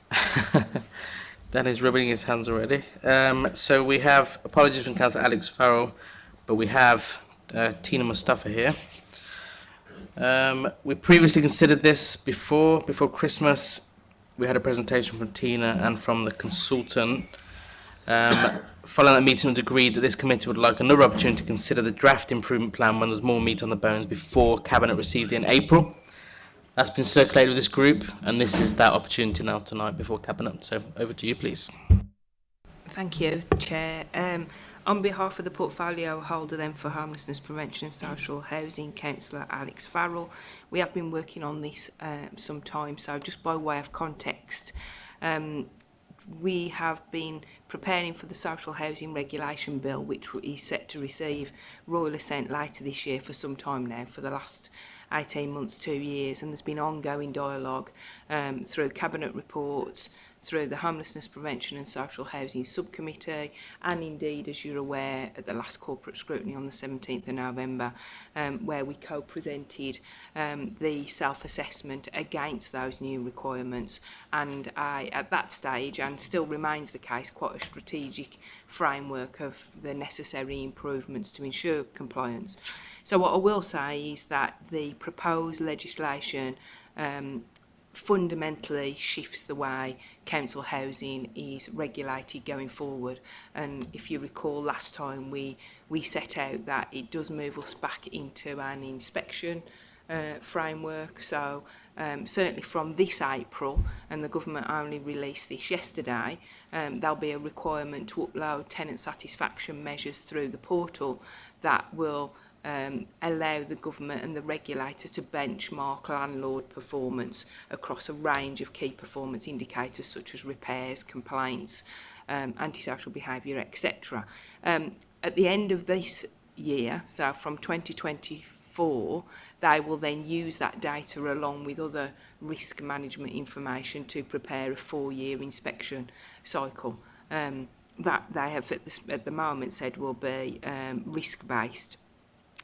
Dan is rubbing his hands already. Um, so we have, apologies from Councillor Alex Farrell, but we have uh, Tina Mustafa here. Um, we previously considered this before, before Christmas. We had a presentation from Tina and from the consultant um, following that meeting, it agreed that this committee would like another opportunity to consider the draft improvement plan when there's more meat on the bones before Cabinet received in April. That's been circulated with this group, and this is that opportunity now tonight before Cabinet. So over to you, please. Thank you, Chair. Um, on behalf of the portfolio holder then for Homelessness Prevention and Social Housing, Councillor Alex Farrell, we have been working on this um, some time, so just by way of context, um, we have been preparing for the social housing regulation bill which is set to receive royal assent later this year for some time now for the last 18 months two years and there's been ongoing dialogue um, through cabinet reports through the Homelessness Prevention and Social Housing Subcommittee and indeed, as you're aware, at the last corporate scrutiny on the 17th of November, um, where we co-presented um, the self-assessment against those new requirements. And I, at that stage, and still remains the case, quite a strategic framework of the necessary improvements to ensure compliance. So what I will say is that the proposed legislation um, fundamentally shifts the way council housing is regulated going forward and if you recall last time we we set out that it does move us back into an inspection uh, framework so um, certainly from this April and the government only released this yesterday um, there'll be a requirement to upload tenant satisfaction measures through the portal that will um, allow the government and the regulator to benchmark landlord performance across a range of key performance indicators such as repairs, complaints, um, antisocial behaviour, etc. Um, at the end of this year, so from 2024, they will then use that data along with other risk management information to prepare a four-year inspection cycle. Um, that they have at the, at the moment said will be um, risk-based.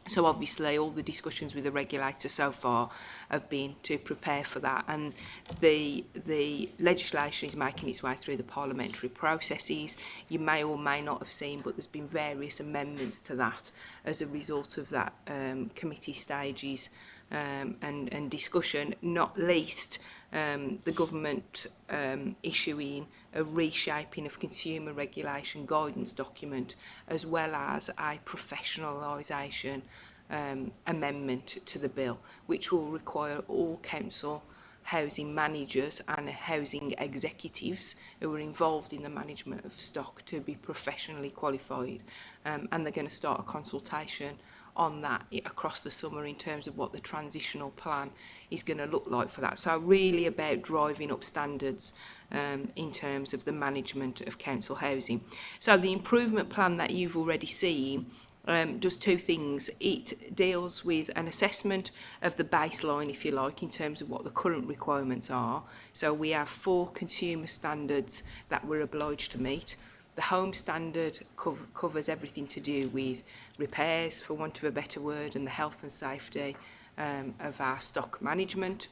So obviously all the discussions with the regulator so far have been to prepare for that and the the legislation is making its way through the parliamentary processes. You may or may not have seen but there's been various amendments to that as a result of that um, committee stages um, and, and discussion, not least um, the government um, issuing a reshaping of consumer regulation guidance document as well as a professionalisation um, amendment to the bill which will require all council housing managers and housing executives who are involved in the management of stock to be professionally qualified um, and they're going to start a consultation on that across the summer in terms of what the transitional plan is going to look like for that. So really about driving up standards um, in terms of the management of council housing. So the improvement plan that you've already seen um, does two things. It deals with an assessment of the baseline, if you like, in terms of what the current requirements are. So we have four consumer standards that we're obliged to meet The home standard co covers everything to do with repairs, for want of a better word, and the health and safety um, of our stock management.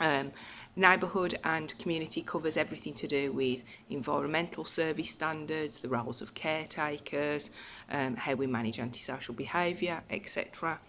Um, neighbourhood and community covers everything to do with environmental service standards, the roles of caretakers, um, how we manage antisocial behaviour, etc.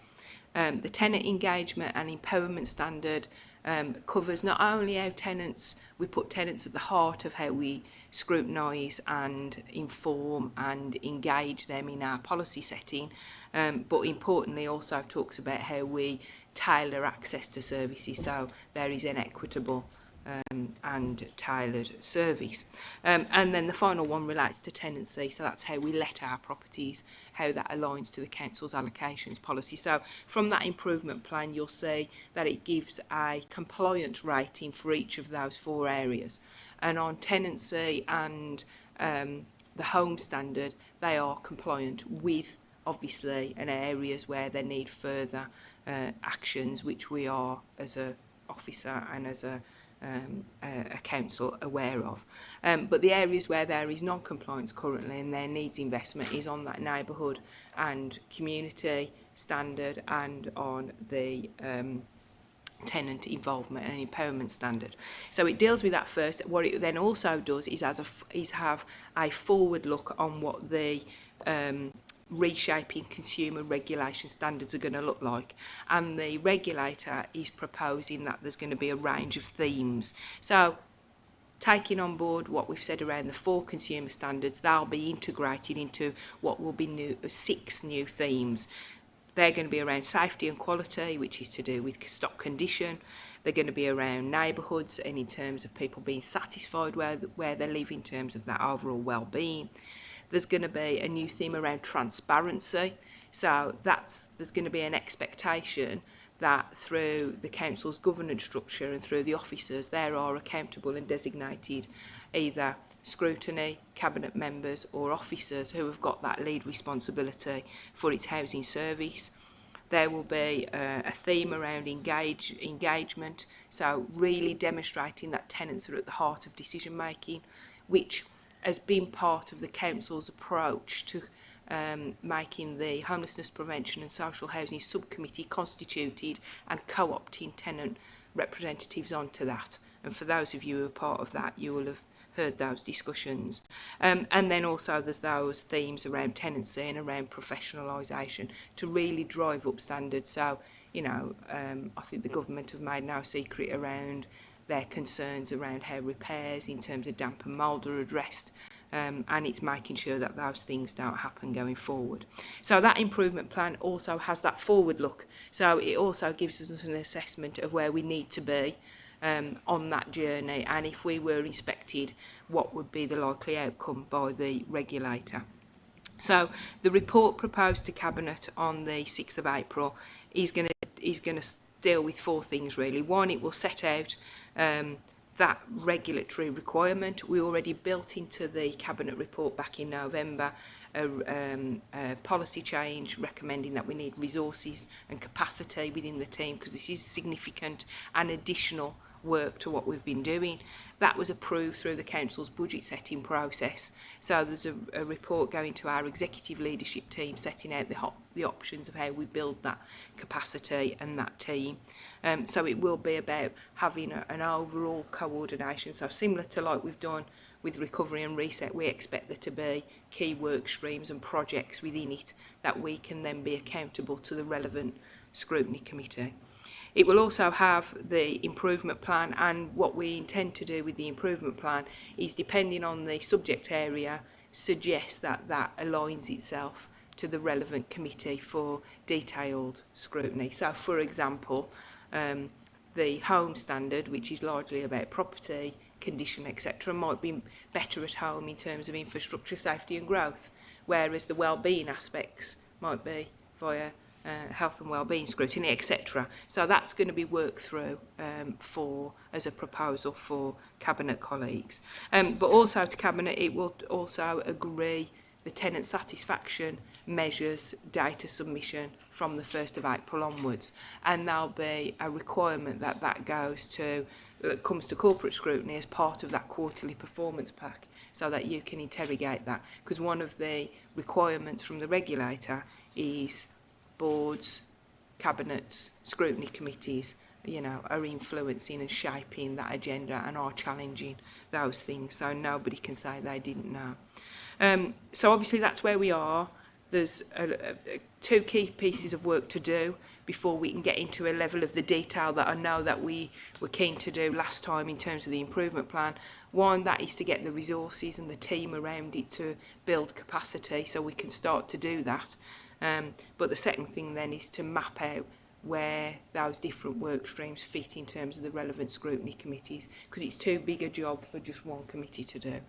Um, the tenant engagement and empowerment standard um, covers not only our tenants, we put tenants at the heart of how we scrutinise and inform and engage them in our policy setting um, but importantly also talks about how we tailor access to services so there is an equitable um, and tailored service. Um, and then the final one relates to tenancy, so that's how we let our properties, how that aligns to the council's allocations policy. So from that improvement plan, you'll see that it gives a compliant rating for each of those four areas and on tenancy and um, the home standard, they are compliant with obviously in areas where they need further uh, actions which we are as a officer and as a um, a, a council aware of. Um, but the areas where there is non-compliance currently and there needs investment is on that neighbourhood and community standard and on the um, tenant involvement and empowerment standard. So it deals with that first. What it then also does is, as a, is have a forward look on what the um, reshaping consumer regulation standards are going to look like and the regulator is proposing that there's going to be a range of themes so taking on board what we've said around the four consumer standards they'll be integrated into what will be new six new themes They're going to be around safety and quality, which is to do with stock condition. They're going to be around neighbourhoods and in terms of people being satisfied where, where they live in terms of that overall well-being. There's going to be a new theme around transparency. So that's there's going to be an expectation that through the council's governance structure and through the officers, there are accountable and designated either scrutiny, cabinet members or officers who have got that lead responsibility for its housing service. There will be uh, a theme around engage, engagement, so really demonstrating that tenants are at the heart of decision making, which has been part of the council's approach to um, making the Homelessness Prevention and Social Housing Subcommittee constituted and co-opting tenant representatives onto that. And for those of you who are part of that, you will have heard those discussions. Um, and then also there's those themes around tenancy and around professionalisation to really drive up standards. So, you know, um, I think the government have made no secret around their concerns around how repairs in terms of damp and mould are addressed um, and it's making sure that those things don't happen going forward. So that improvement plan also has that forward look. So it also gives us an assessment of where we need to be um, on that journey and if we were inspected what would be the likely outcome by the regulator. So the report proposed to Cabinet on the 6th of April is going to is going to deal with four things really. One, it will set out um, that regulatory requirement. We already built into the Cabinet report back in November a, um, a policy change recommending that we need resources and capacity within the team because this is significant and additional work to what we've been doing. That was approved through the council's budget setting process. So there's a, a report going to our executive leadership team setting out the, hop, the options of how we build that capacity and that team. Um, so it will be about having a, an overall coordination. So similar to like we've done with recovery and reset, we expect there to be key work streams and projects within it that we can then be accountable to the relevant scrutiny committee. It will also have the improvement plan and what we intend to do with the improvement plan is depending on the subject area suggest that that aligns itself to the relevant committee for detailed scrutiny. So for example, um, the home standard, which is largely about property, condition, etc., might be better at home in terms of infrastructure safety and growth, whereas the well-being aspects might be via uh, health and well-being scrutiny, etc. So that's going to be worked through um, for as a proposal for cabinet colleagues. Um, but also to cabinet, it will also agree the tenant satisfaction measures data submission from the 1st of April onwards and there'll be a requirement that that goes to that uh, comes to corporate scrutiny as part of that quarterly performance pack so that you can interrogate that because one of the requirements from the regulator is boards, cabinets, scrutiny committees, you know, are influencing and shaping that agenda and are challenging those things. So nobody can say they didn't know. Um, so obviously that's where we are. There's a, a, two key pieces of work to do before we can get into a level of the detail that I know that we were keen to do last time in terms of the improvement plan. One, that is to get the resources and the team around it to build capacity so we can start to do that. Um, but the second thing then is to map out where those different work streams fit in terms of the relevant scrutiny committees because it's too big a job for just one committee to do.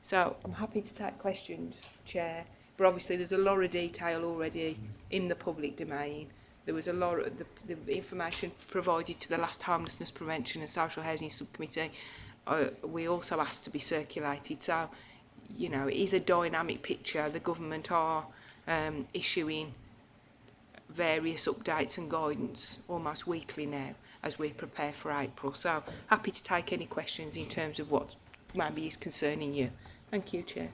So I'm happy to take questions, Chair, but obviously there's a lot of detail already in the public domain. There was a lot of the, the information provided to the last Homelessness Prevention and Social Housing Subcommittee. Uh, we also asked to be circulated. So, you know, it is a dynamic picture. The government are um, issuing various updates and guidance almost weekly now as we prepare for April. So happy to take any questions in terms of what maybe is concerning you. Thank you, Chair.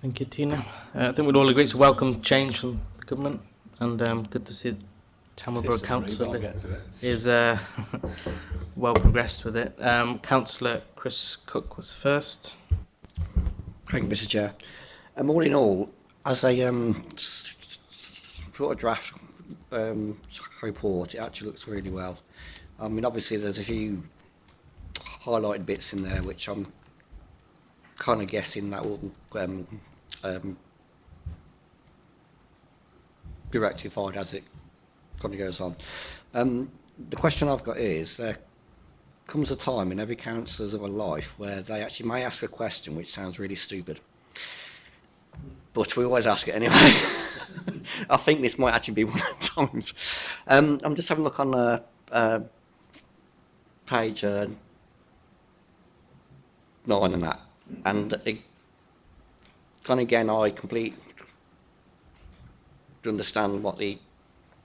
Thank you, Tina. Uh, I think we'd all agree it's a welcome change from the government and um, good to see Tamilborough Council is uh, well progressed with it. Um, Councillor Chris Cook was first. Thank you, Mr Chair. Um, all in all, as um, a um, sort of draft um, report, it actually looks really well. I mean, obviously there's a few highlighted bits in there which I'm kind of guessing that will um, um, be rectified as it kind of goes on. Um, the question I've got is, there comes a time in every councillor's of a life where they actually may ask a question which sounds really stupid but we always ask it anyway. I think this might actually be one of the times. Um, I'm just having a look on uh, uh, page uh, nine and that. And it, kind of again, I complete understand what the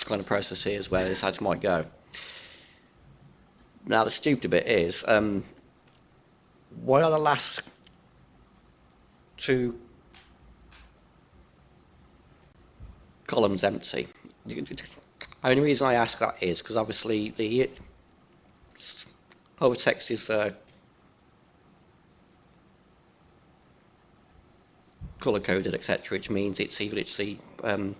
kind of process is, where this ad might go. Now, the stupid bit is, um, why are the last two column's empty. The only reason I ask that is because obviously the overtext is uh, color coded, etc., which means it's either it's the um,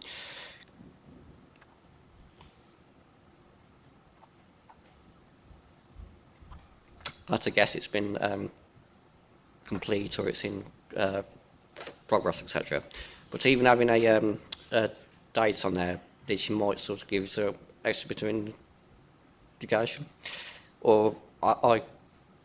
that's a guess it's been um, complete or it's in uh, progress, etc. But even having a, um, a dates on there that she might sort of give us an extra bit of indication. Or I, I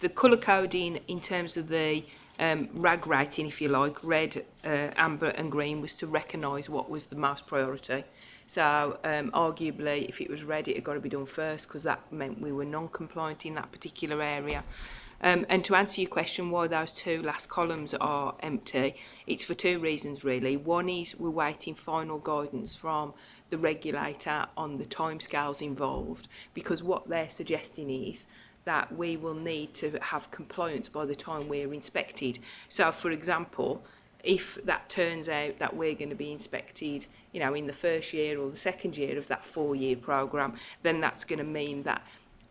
the colour coding in terms of the um, rag writing, if you like, red, uh, amber and green was to recognise what was the most priority. So um, arguably, if it was red, it had got to be done first because that meant we were non-compliant in that particular area. Um, and to answer your question why those two last columns are empty, it's for two reasons really. One is we're waiting final guidance from the regulator on the timescales involved because what they're suggesting is that we will need to have compliance by the time we're inspected. So, for example, if that turns out that we're going to be inspected you know, in the first year or the second year of that four-year programme, then that's going to mean that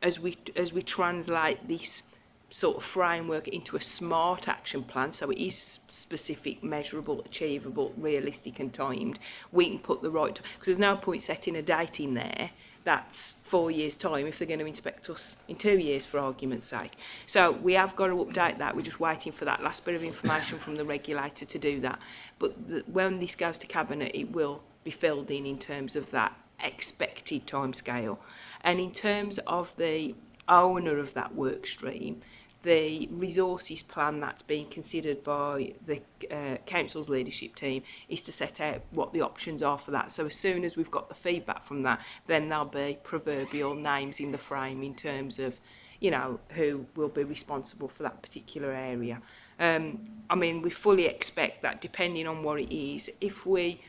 as we, as we translate this sort of framework into a smart action plan so it is specific measurable achievable realistic and timed we can put the right because there's no point setting a date in there that's four years time if they're going to inspect us in two years for argument's sake so we have got to update that we're just waiting for that last bit of information from the regulator to do that but the, when this goes to cabinet it will be filled in in terms of that expected timescale and in terms of the owner of that work stream the resources plan that's being considered by the uh, council's leadership team is to set out what the options are for that. So as soon as we've got the feedback from that, then there'll be proverbial names in the frame in terms of, you know, who will be responsible for that particular area. Um, I mean, we fully expect that depending on what it is, if we,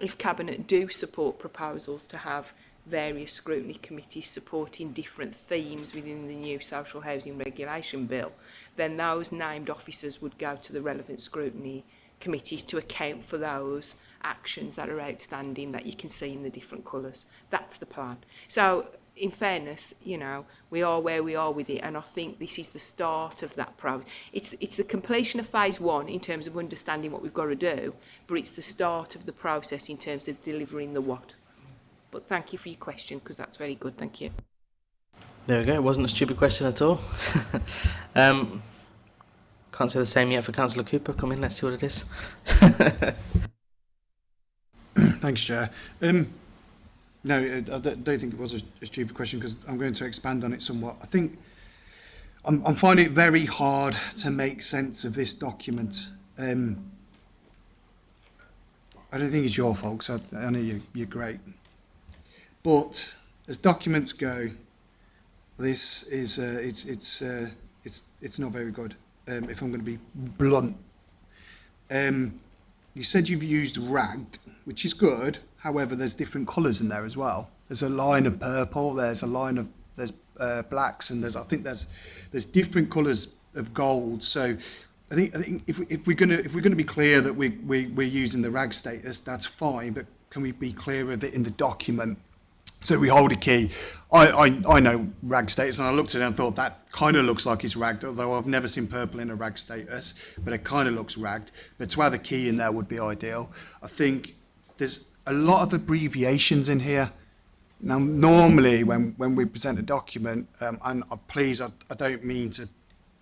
if Cabinet do support proposals to have various scrutiny committees supporting different themes within the new social housing regulation bill, then those named officers would go to the relevant scrutiny committees to account for those actions that are outstanding that you can see in the different colours. That's the plan. So in fairness, you know, we are where we are with it, and I think this is the start of that process. It's it's the completion of phase one in terms of understanding what we've got to do, but it's the start of the process in terms of delivering the what. But thank you for your question because that's very good. Thank you. There we go. It wasn't a stupid question at all. um, can't say the same yet for Councillor Cooper. Come in, let's see what it is. Thanks, Chair. Um, no, I don't think it was a, a stupid question because I'm going to expand on it somewhat. I think I'm, I'm finding it very hard to make sense of this document. Um, I don't think it's your fault, because I, I know you, you're great. But as documents go, this is uh, it's it's uh, it's it's not very good. Um, if I'm going to be blunt, um, you said you've used ragged, which is good. However, there's different colours in there as well. There's a line of purple. There's a line of there's uh, blacks, and there's I think there's there's different colours of gold. So I think I think if, we, if we're gonna if we're gonna be clear that we we we're using the rag status, that's fine. But can we be clear of it in the document? So we hold a key. I, I, I know rag status, and I looked at it and thought that kind of looks like it's ragged, although I've never seen purple in a rag status, but it kind of looks ragged. But to have a key in there would be ideal. I think there's a lot of abbreviations in here. Now, normally when, when we present a document, um, and uh, please, I, I don't mean to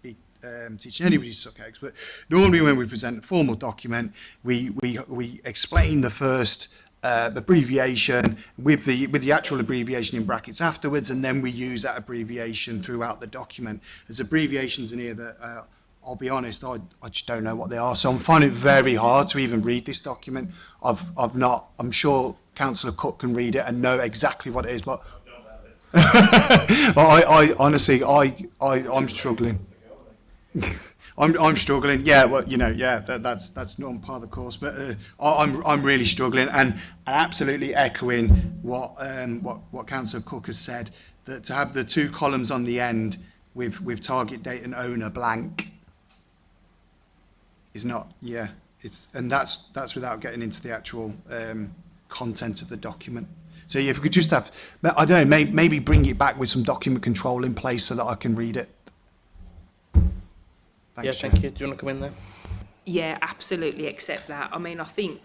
be um, teaching anybody to suck eggs, but normally when we present a formal document, we, we, we explain the first uh, abbreviation with the with the actual abbreviation in brackets afterwards, and then we use that abbreviation throughout the document. There's abbreviations in here that uh, I'll be honest, I, I just don't know what they are. So I'm finding it very hard to even read this document. I've I've not. I'm sure Councillor Cook can read it and know exactly what it is, but. but I, I honestly I, I I'm struggling. I'm, I'm struggling. Yeah, well, you know, yeah, that, that's that's not part of the course, but uh, I, I'm I'm really struggling, and absolutely echoing what um, what what Councillor Cook has said that to have the two columns on the end with with target date and owner blank is not yeah it's and that's that's without getting into the actual um, content of the document. So yeah, if we could just have I don't know maybe, maybe bring it back with some document control in place so that I can read it. Thanks, yeah, thank you. Do you want to come in there? Yeah, absolutely accept that. I mean, I think,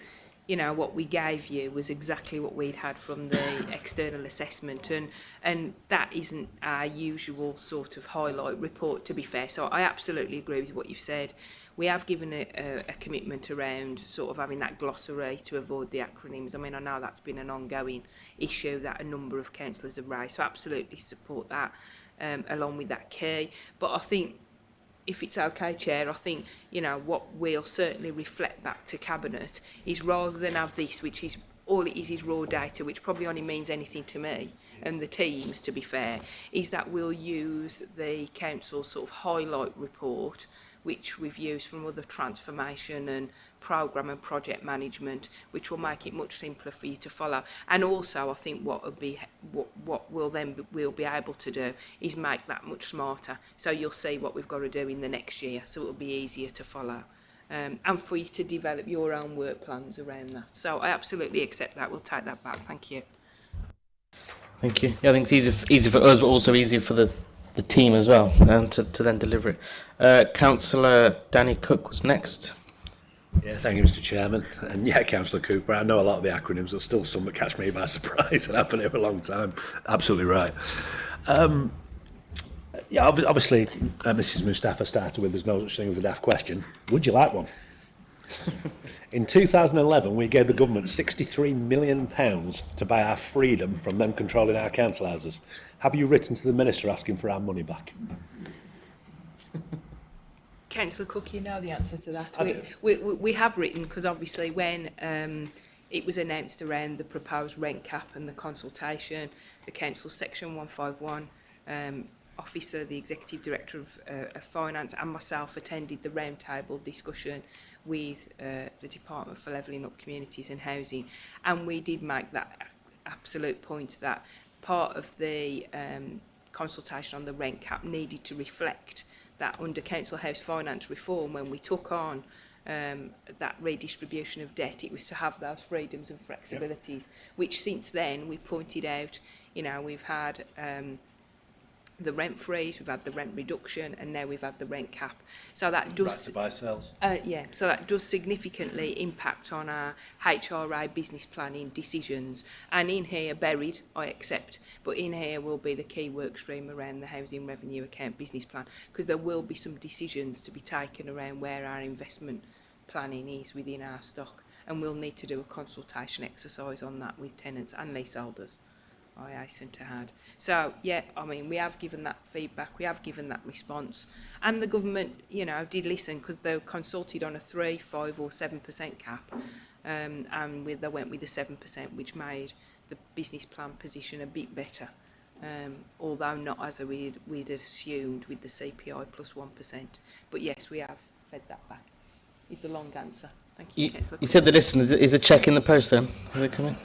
you know, what we gave you was exactly what we'd had from the external assessment and and that isn't our usual sort of highlight report, to be fair. So I absolutely agree with what you've said. We have given a, a, a commitment around sort of having that glossary to avoid the acronyms. I mean, I know that's been an ongoing issue that a number of councillors have raised, so absolutely support that um, along with that key. But I think if it's okay, Chair, I think, you know, what we'll certainly reflect back to Cabinet is rather than have this, which is all it is is raw data, which probably only means anything to me and the teams, to be fair, is that we'll use the council sort of highlight report, which we've used from other transformation and program and project management, which will make it much simpler for you to follow. And also, I think what would be what what we'll then be, we'll be able to do is make that much smarter. So you'll see what we've got to do in the next year, so it'll be easier to follow. Um, and for you to develop your own work plans around that. So I absolutely accept that. We'll take that back. Thank you. Thank you. Yeah, I think it's easier, easy for us, but also easier for the, the team as well, and to, to then deliver it. Uh, Councillor Danny Cook was next. Yeah, thank you, Mr. Chairman. And yeah, Councillor Cooper, I know a lot of the acronyms. There's still some that catch me by surprise and I've been for a long time. Absolutely right. Um, yeah, obviously, uh, Mrs. Mustafa started with there's no such thing as a daft question. Would you like one? In 2011, we gave the government £63 million pounds to buy our freedom from them controlling our council houses. Have you written to the minister asking for our money back? Councillor Cook, you know the answer to that. we, we, we have written, because obviously when um, it was announced around the proposed rent cap and the consultation, the council section 151 um, officer, the executive director of, uh, of finance and myself attended the roundtable discussion with uh, the Department for Levelling Up Communities and Housing and we did make that absolute point that part of the um, consultation on the rent cap needed to reflect that under Council House Finance Reform, when we took on um, that redistribution of debt, it was to have those freedoms and flexibilities, yep. which since then we pointed out, you know, we've had um, the rent freeze, we've had the rent reduction, and now we've had the rent cap. So that does right to buy sales. Uh, yeah, so that does significantly impact on our HRI business planning decisions. And in here, buried, I accept, but in here will be the key work stream around the housing revenue account business plan, because there will be some decisions to be taken around where our investment planning is within our stock, and we'll need to do a consultation exercise on that with tenants and leaseholders. I hasten to had. So, yeah, I mean, we have given that feedback, we have given that response. And the government, you know, did listen because they were consulted on a 3, 5 or 7% cap. Um, and with, they went with the 7%, which made the business plan position a bit better. Um, although not as we'd, we'd assumed with the CPI plus 1%. But yes, we have fed that back, is the long answer. Thank you, You, you said the listeners, is the check in the post then? Is it coming?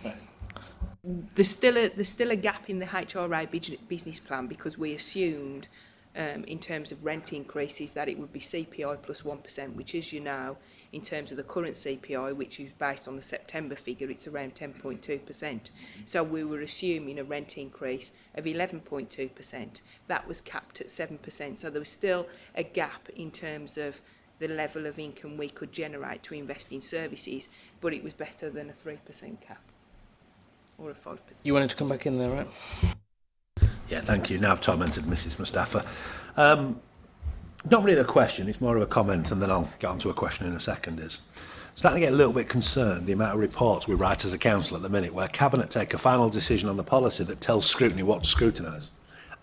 there's still a there's still a gap in the HRA business plan because we assumed um, in terms of rent increases that it would be CPI plus 1%, which as you know, in terms of the current CPI, which is based on the September figure, it's around 10.2%. So we were assuming a rent increase of 11.2%. That was capped at 7%. So there was still a gap in terms of the level of income we could generate to invest in services, but it was better than a 3% cap or a 5%. You wanted to come back in there, right? Yeah, thank you. Now I've tormented Mrs Mustafa. Um, not really a question, it's more of a comment and then I'll get on to a question in a second is starting to get a little bit concerned the amount of reports we write as a council at the minute where cabinet take a final decision on the policy that tells scrutiny what to scrutinise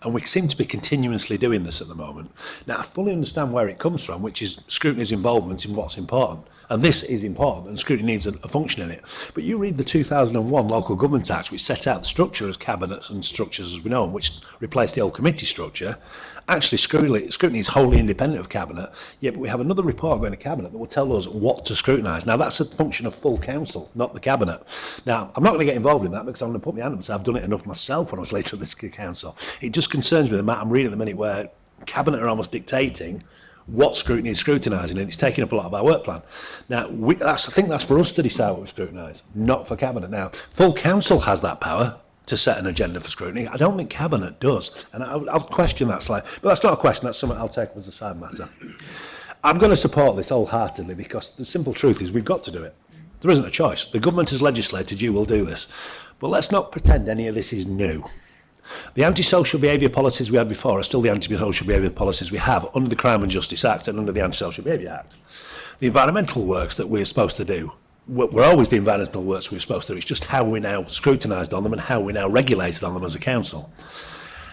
and we seem to be continuously doing this at the moment. Now, I fully understand where it comes from, which is scrutiny's involvement in what's important. And this is important, and Scrutiny needs a, a function in it. But you read the 2001 Local Government Act, which set out the structure as cabinets and structures as we know them, which replaced the old committee structure. Actually, Scrutiny, scrutiny is wholly independent of cabinet, yet we have another report going to cabinet that will tell us what to scrutinise. Now, that's a function of full council, not the cabinet. Now, I'm not going to get involved in that because I'm going to put my hand up and say I've done it enough myself when I was later at this council. It just concerns me the matter I'm reading at the minute where cabinet are almost dictating what scrutiny is scrutinising, and it's taking up a lot of our work plan. Now, we, I think that's for us to decide what we scrutinise, not for Cabinet. Now, full council has that power to set an agenda for scrutiny. I don't think Cabinet does, and I, I'll question that slightly. But that's not a question, that's something I'll take as a side matter. I'm going to support this wholeheartedly because the simple truth is we've got to do it. There isn't a choice. The government has legislated, you will do this. But let's not pretend any of this is new. The antisocial behaviour policies we had before are still the antisocial behaviour policies we have under the Crime and Justice Act and under the Antisocial Behaviour Act. The environmental works that we're supposed to do, we're always the environmental works we're supposed to do, it's just how we now scrutinised on them and how we now regulated on them as a council.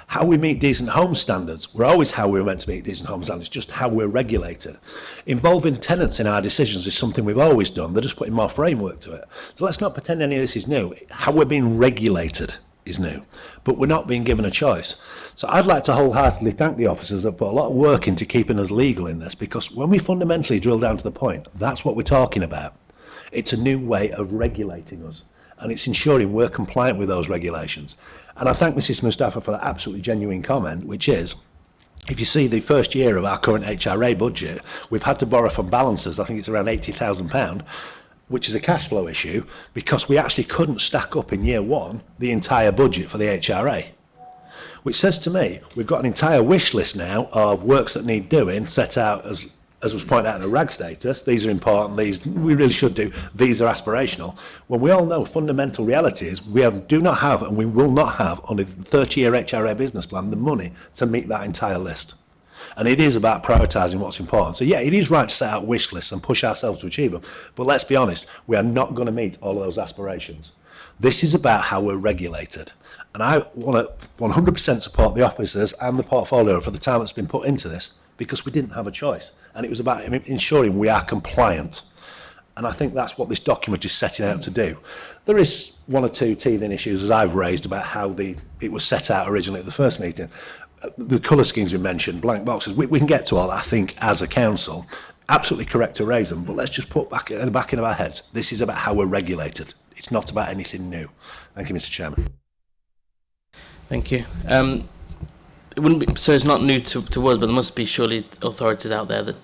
How we meet decent home standards, we're always how we we're meant to meet decent home standards, just how we're regulated. Involving tenants in our decisions is something we've always done, they're just putting more framework to it. So let's not pretend any of this is new, how we're being regulated is new. But we're not being given a choice. So I'd like to wholeheartedly thank the officers that put a lot of work into keeping us legal in this because when we fundamentally drill down to the point, that's what we're talking about. It's a new way of regulating us and it's ensuring we're compliant with those regulations. And I thank Mrs Mustafa for that absolutely genuine comment, which is, if you see the first year of our current HRA budget, we've had to borrow from balances, I think it's around £80,000, which is a cash flow issue, because we actually couldn't stack up in year one the entire budget for the HRA. Which says to me, we've got an entire wish list now of works that need doing set out as as was pointed out in the rag status, these are important, these we really should do, these are aspirational. When we all know fundamental reality is we have, do not have and we will not have on a 30-year HRA business plan the money to meet that entire list. And it is about prioritizing what's important. So yeah, it is right to set out wish lists and push ourselves to achieve them. But let's be honest, we are not going to meet all of those aspirations. This is about how we're regulated. And I want to 100% support the officers and the portfolio for the time that's been put into this because we didn't have a choice. And it was about ensuring we are compliant. And I think that's what this document is setting out to do. There is one or two teething issues, as I've raised, about how the, it was set out originally at the first meeting the colour schemes we mentioned, blank boxes, we, we can get to all that, I think, as a council. Absolutely correct to raise them, but let's just put back in the back of our heads. This is about how we're regulated. It's not about anything new. Thank you, Mr Chairman. Thank you. Um, it wouldn't be, so it's not new to, to us, but there must be surely authorities out there that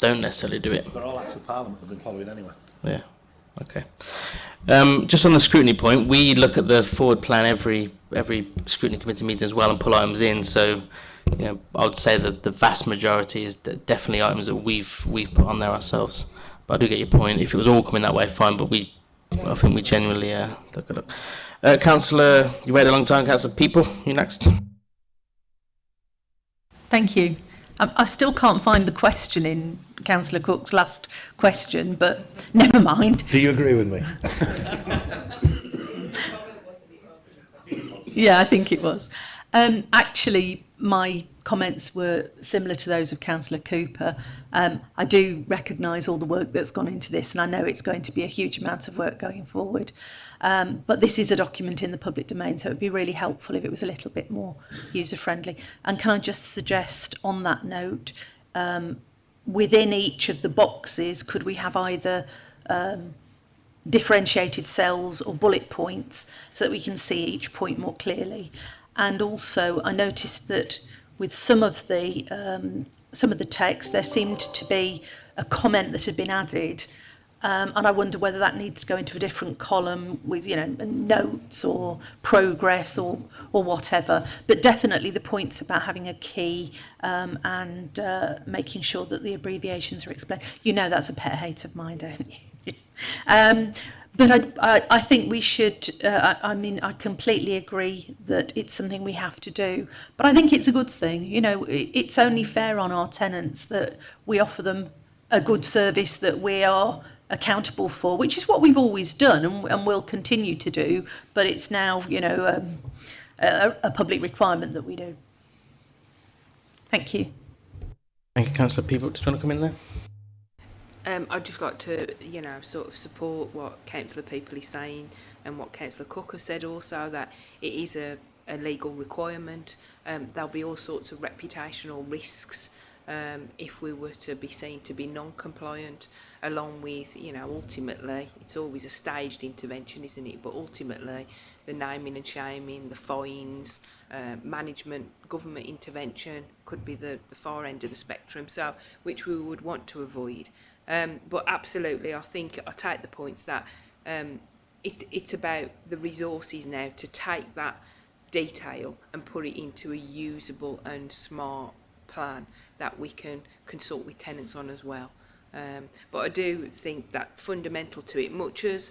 don't necessarily do it. They're all acts of parliament that have been following anyway. Yeah, okay. Um, just on the scrutiny point, we look at the forward plan every every scrutiny committee meeting as well and pull items in. So, you know, I would say that the vast majority is definitely items that we've we've put on there ourselves. But I do get your point. If it was all coming that way, fine. But we, I think we generally uh, took a look. Uh, Councillor, you waited a long time. Councillor People, you next. Thank you. Um, I still can't find the question in Councillor Cook's last question, but never mind. Do you agree with me? Yeah, I think it was. Um, actually, my comments were similar to those of Councillor Cooper. Um, I do recognise all the work that's gone into this and I know it's going to be a huge amount of work going forward. Um, but this is a document in the public domain so it would be really helpful if it was a little bit more user friendly. And can I just suggest on that note, um, within each of the boxes could we have either um, differentiated cells or bullet points so that we can see each point more clearly. And also I noticed that with some of the um, some of the text there seemed to be a comment that had been added um, and I wonder whether that needs to go into a different column with you know notes or progress or or whatever but definitely the points about having a key um, and uh, making sure that the abbreviations are explained you know that's a pet hate of mine don't you um, but I, I, I, think we should, uh, I, I, mean, I completely agree that it's something we have to do. But I think it's a good thing. You know, it, it's only fair on our tenants that we offer them a good service that we are accountable for, which is what we've always done and, and will continue to do. But it's now, you know, um, a, a public requirement that we do. Thank you. Thank you, Councillor Peabook. Do you want to come in there? Um, I'd just like to, you know, sort of support what Councillor People is saying and what Councillor Cook has said also that it is a, a legal requirement. Um, there'll be all sorts of reputational risks um, if we were to be seen to be non-compliant along with, you know, ultimately, it's always a staged intervention, isn't it? But ultimately, the naming and shaming, the fines, uh, management, government intervention could be the, the far end of the spectrum, so which we would want to avoid. Um, but absolutely, I think I take the points that um, it, it's about the resources now to take that detail and put it into a usable and smart plan that we can consult with tenants on as well. Um, but I do think that fundamental to it, much as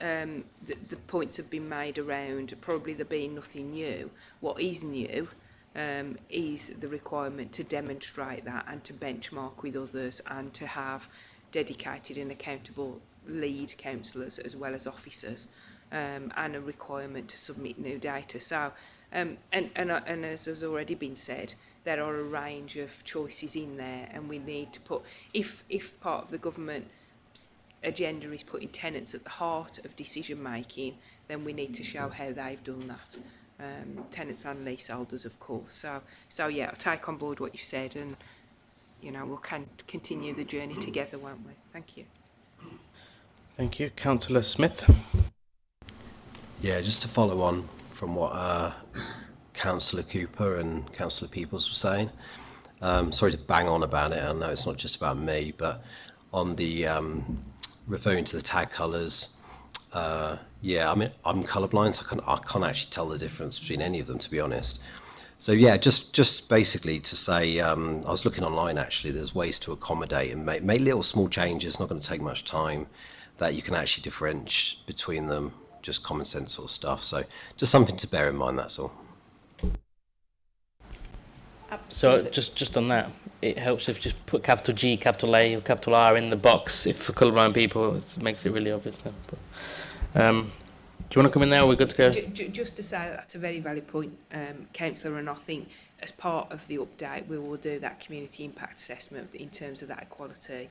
um, the, the points have been made around probably there being nothing new, what is new um, is the requirement to demonstrate that and to benchmark with others and to have dedicated and accountable lead councillors as well as officers um, and a requirement to submit new data. So, um, and, and, uh, and as has already been said, there are a range of choices in there and we need to put, if, if part of the government agenda is putting tenants at the heart of decision making, then we need to show how they've done that um, tenants and leaseholders, of course. So, so yeah, I'll take on board what you've said and, you know, we'll can continue the journey together, won't we? Thank you. Thank you. Councillor Smith. Yeah, just to follow on from what uh, Councillor Cooper and Councillor Peoples were saying, um, sorry to bang on about it, I know it's not just about me, but on the um, referring to the tag colours, Uh, yeah, I mean, I'm colorblind, so I can't, I can't actually tell the difference between any of them, to be honest. So yeah, just just basically to say, um, I was looking online actually. There's ways to accommodate and make, make little small changes. Not going to take much time. That you can actually differentiate between them. Just common sense sort of stuff. So just something to bear in mind. That's all. Absolutely. So just just on that, it helps if you just put capital G, capital A, or capital R in the box. If for colourblind people, it makes it really obvious then. But, um, do you want to come in there? We're good to go. Just to say that that's a very valid point, um, Councillor, and I think as part of the update, we will do that community impact assessment in terms of that equality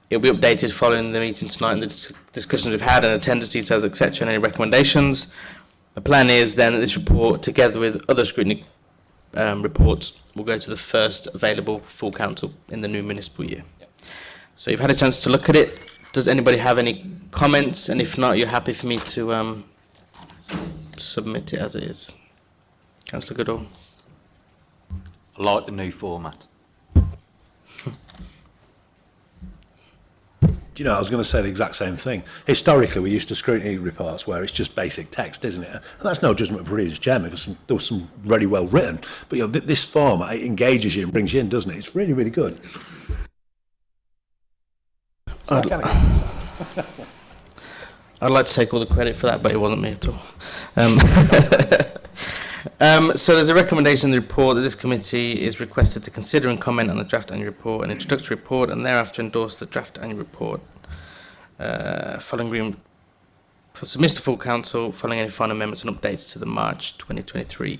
It'll be updated following the meeting tonight and the discussions we've had and attendance details, etc., and any recommendations. The plan is then that this report, together with other scrutiny um, reports, will go to the first available full council in the new municipal year. So you've had a chance to look at it. Does anybody have any comments? And if not, you're happy for me to um, submit it as it is. Councillor Goodall. I like the new format. Do you know, I was going to say the exact same thing. Historically, we used to scrutiny reports where it's just basic text, isn't it? And that's no judgment of Reader's Chairman because there was some really well written. But you know, th this form, it engages you and brings you in, doesn't it? It's really, really good. So I'd, I'd like to take all the credit for that, but it wasn't me at all. Um, Um, so there's a recommendation in the report that this committee is requested to consider and comment on the draft annual report and introductory report and thereafter endorse the draft annual report uh, following agreement for submission to full council following any final amendments and updates to the March 2023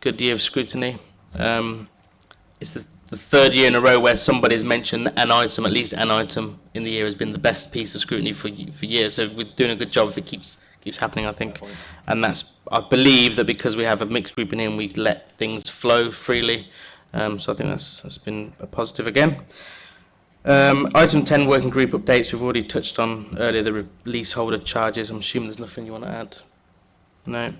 good year of scrutiny. Um, it's the, the third year in a row where somebody's mentioned an item, at least an item in the year has been the best piece of scrutiny for for years. So we're doing a good job if it keeps keeps happening, I think. And that's, I believe that because we have a mixed group in we let things flow freely. Um, so I think that's, that's been a positive again. Um, item 10, working group updates. We've already touched on earlier the leaseholder charges. I'm assuming there's nothing you want to add. No.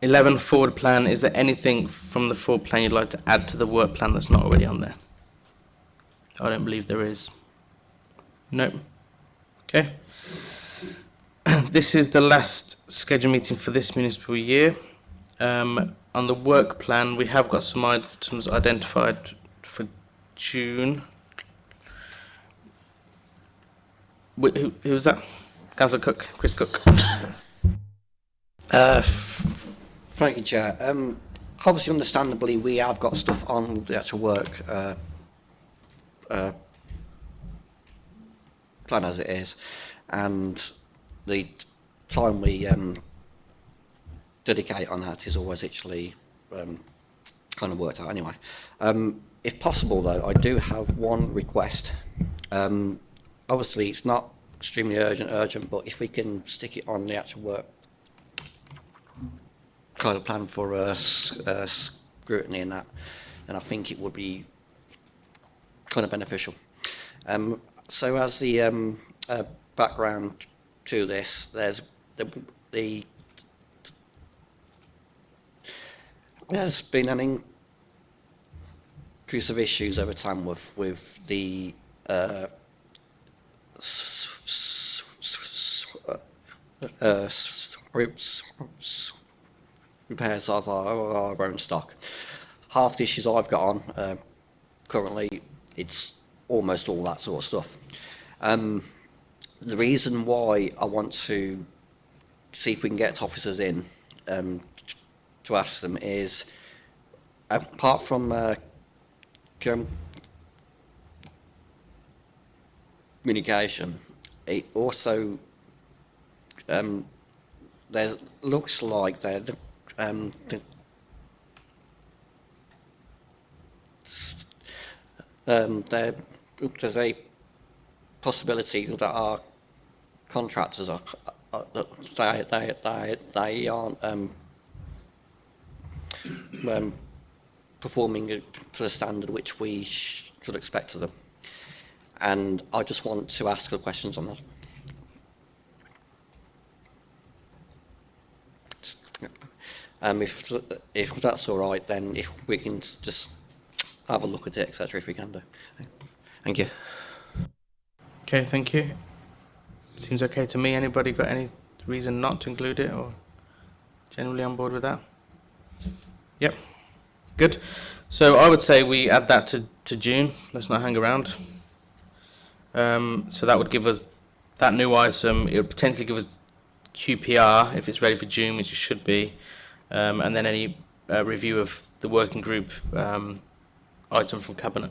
11, forward plan. Is there anything from the forward plan you'd like to add to the work plan that's not already on there? I don't believe there is. Nope. Okay. this is the last scheduled meeting for this municipal year. Um, on the work plan, we have got some items identified June. Wait, who, who was that? Councillor Cook, Chris Cook. Uh, thank you, Chair. Um, obviously, understandably, we have got stuff on the actual work uh, uh, plan as it is, and the time we um, dedicate on that is always actually um, kind of worked out anyway. Um, if possible, though, I do have one request. Um, obviously, it's not extremely urgent, urgent, but if we can stick it on the actual work of plan for uh, uh, scrutiny and that, then I think it would be kind of beneficial. Um, so as the um, uh, background to this, there's the, the there's been an of issues over time with, with the uh, repairs of our, own stock. Half the issues I've got on uh, currently, it's almost all that sort of stuff. Um, the reason why I want to see if we can get officers in um, to ask them is, apart from uh, communication. It also um, there looks like that um, the, um, there, there's a possibility that our contractors are, are they, they, they, they aren't um, um, performing to the standard which we should expect of them. And I just want to ask the questions on that. Um, if, if that's all right, then if we can just have a look at it, etc., if we can do. Thank you. Okay, thank you. Seems okay to me. Anybody got any reason not to include it or generally on board with that? Yep. Good. So I would say we add that to, to June. Let's not hang around. Um, so that would give us that new item. It would potentially give us QPR if it's ready for June, which it should be, um, and then any uh, review of the working group um, item from Cabinet.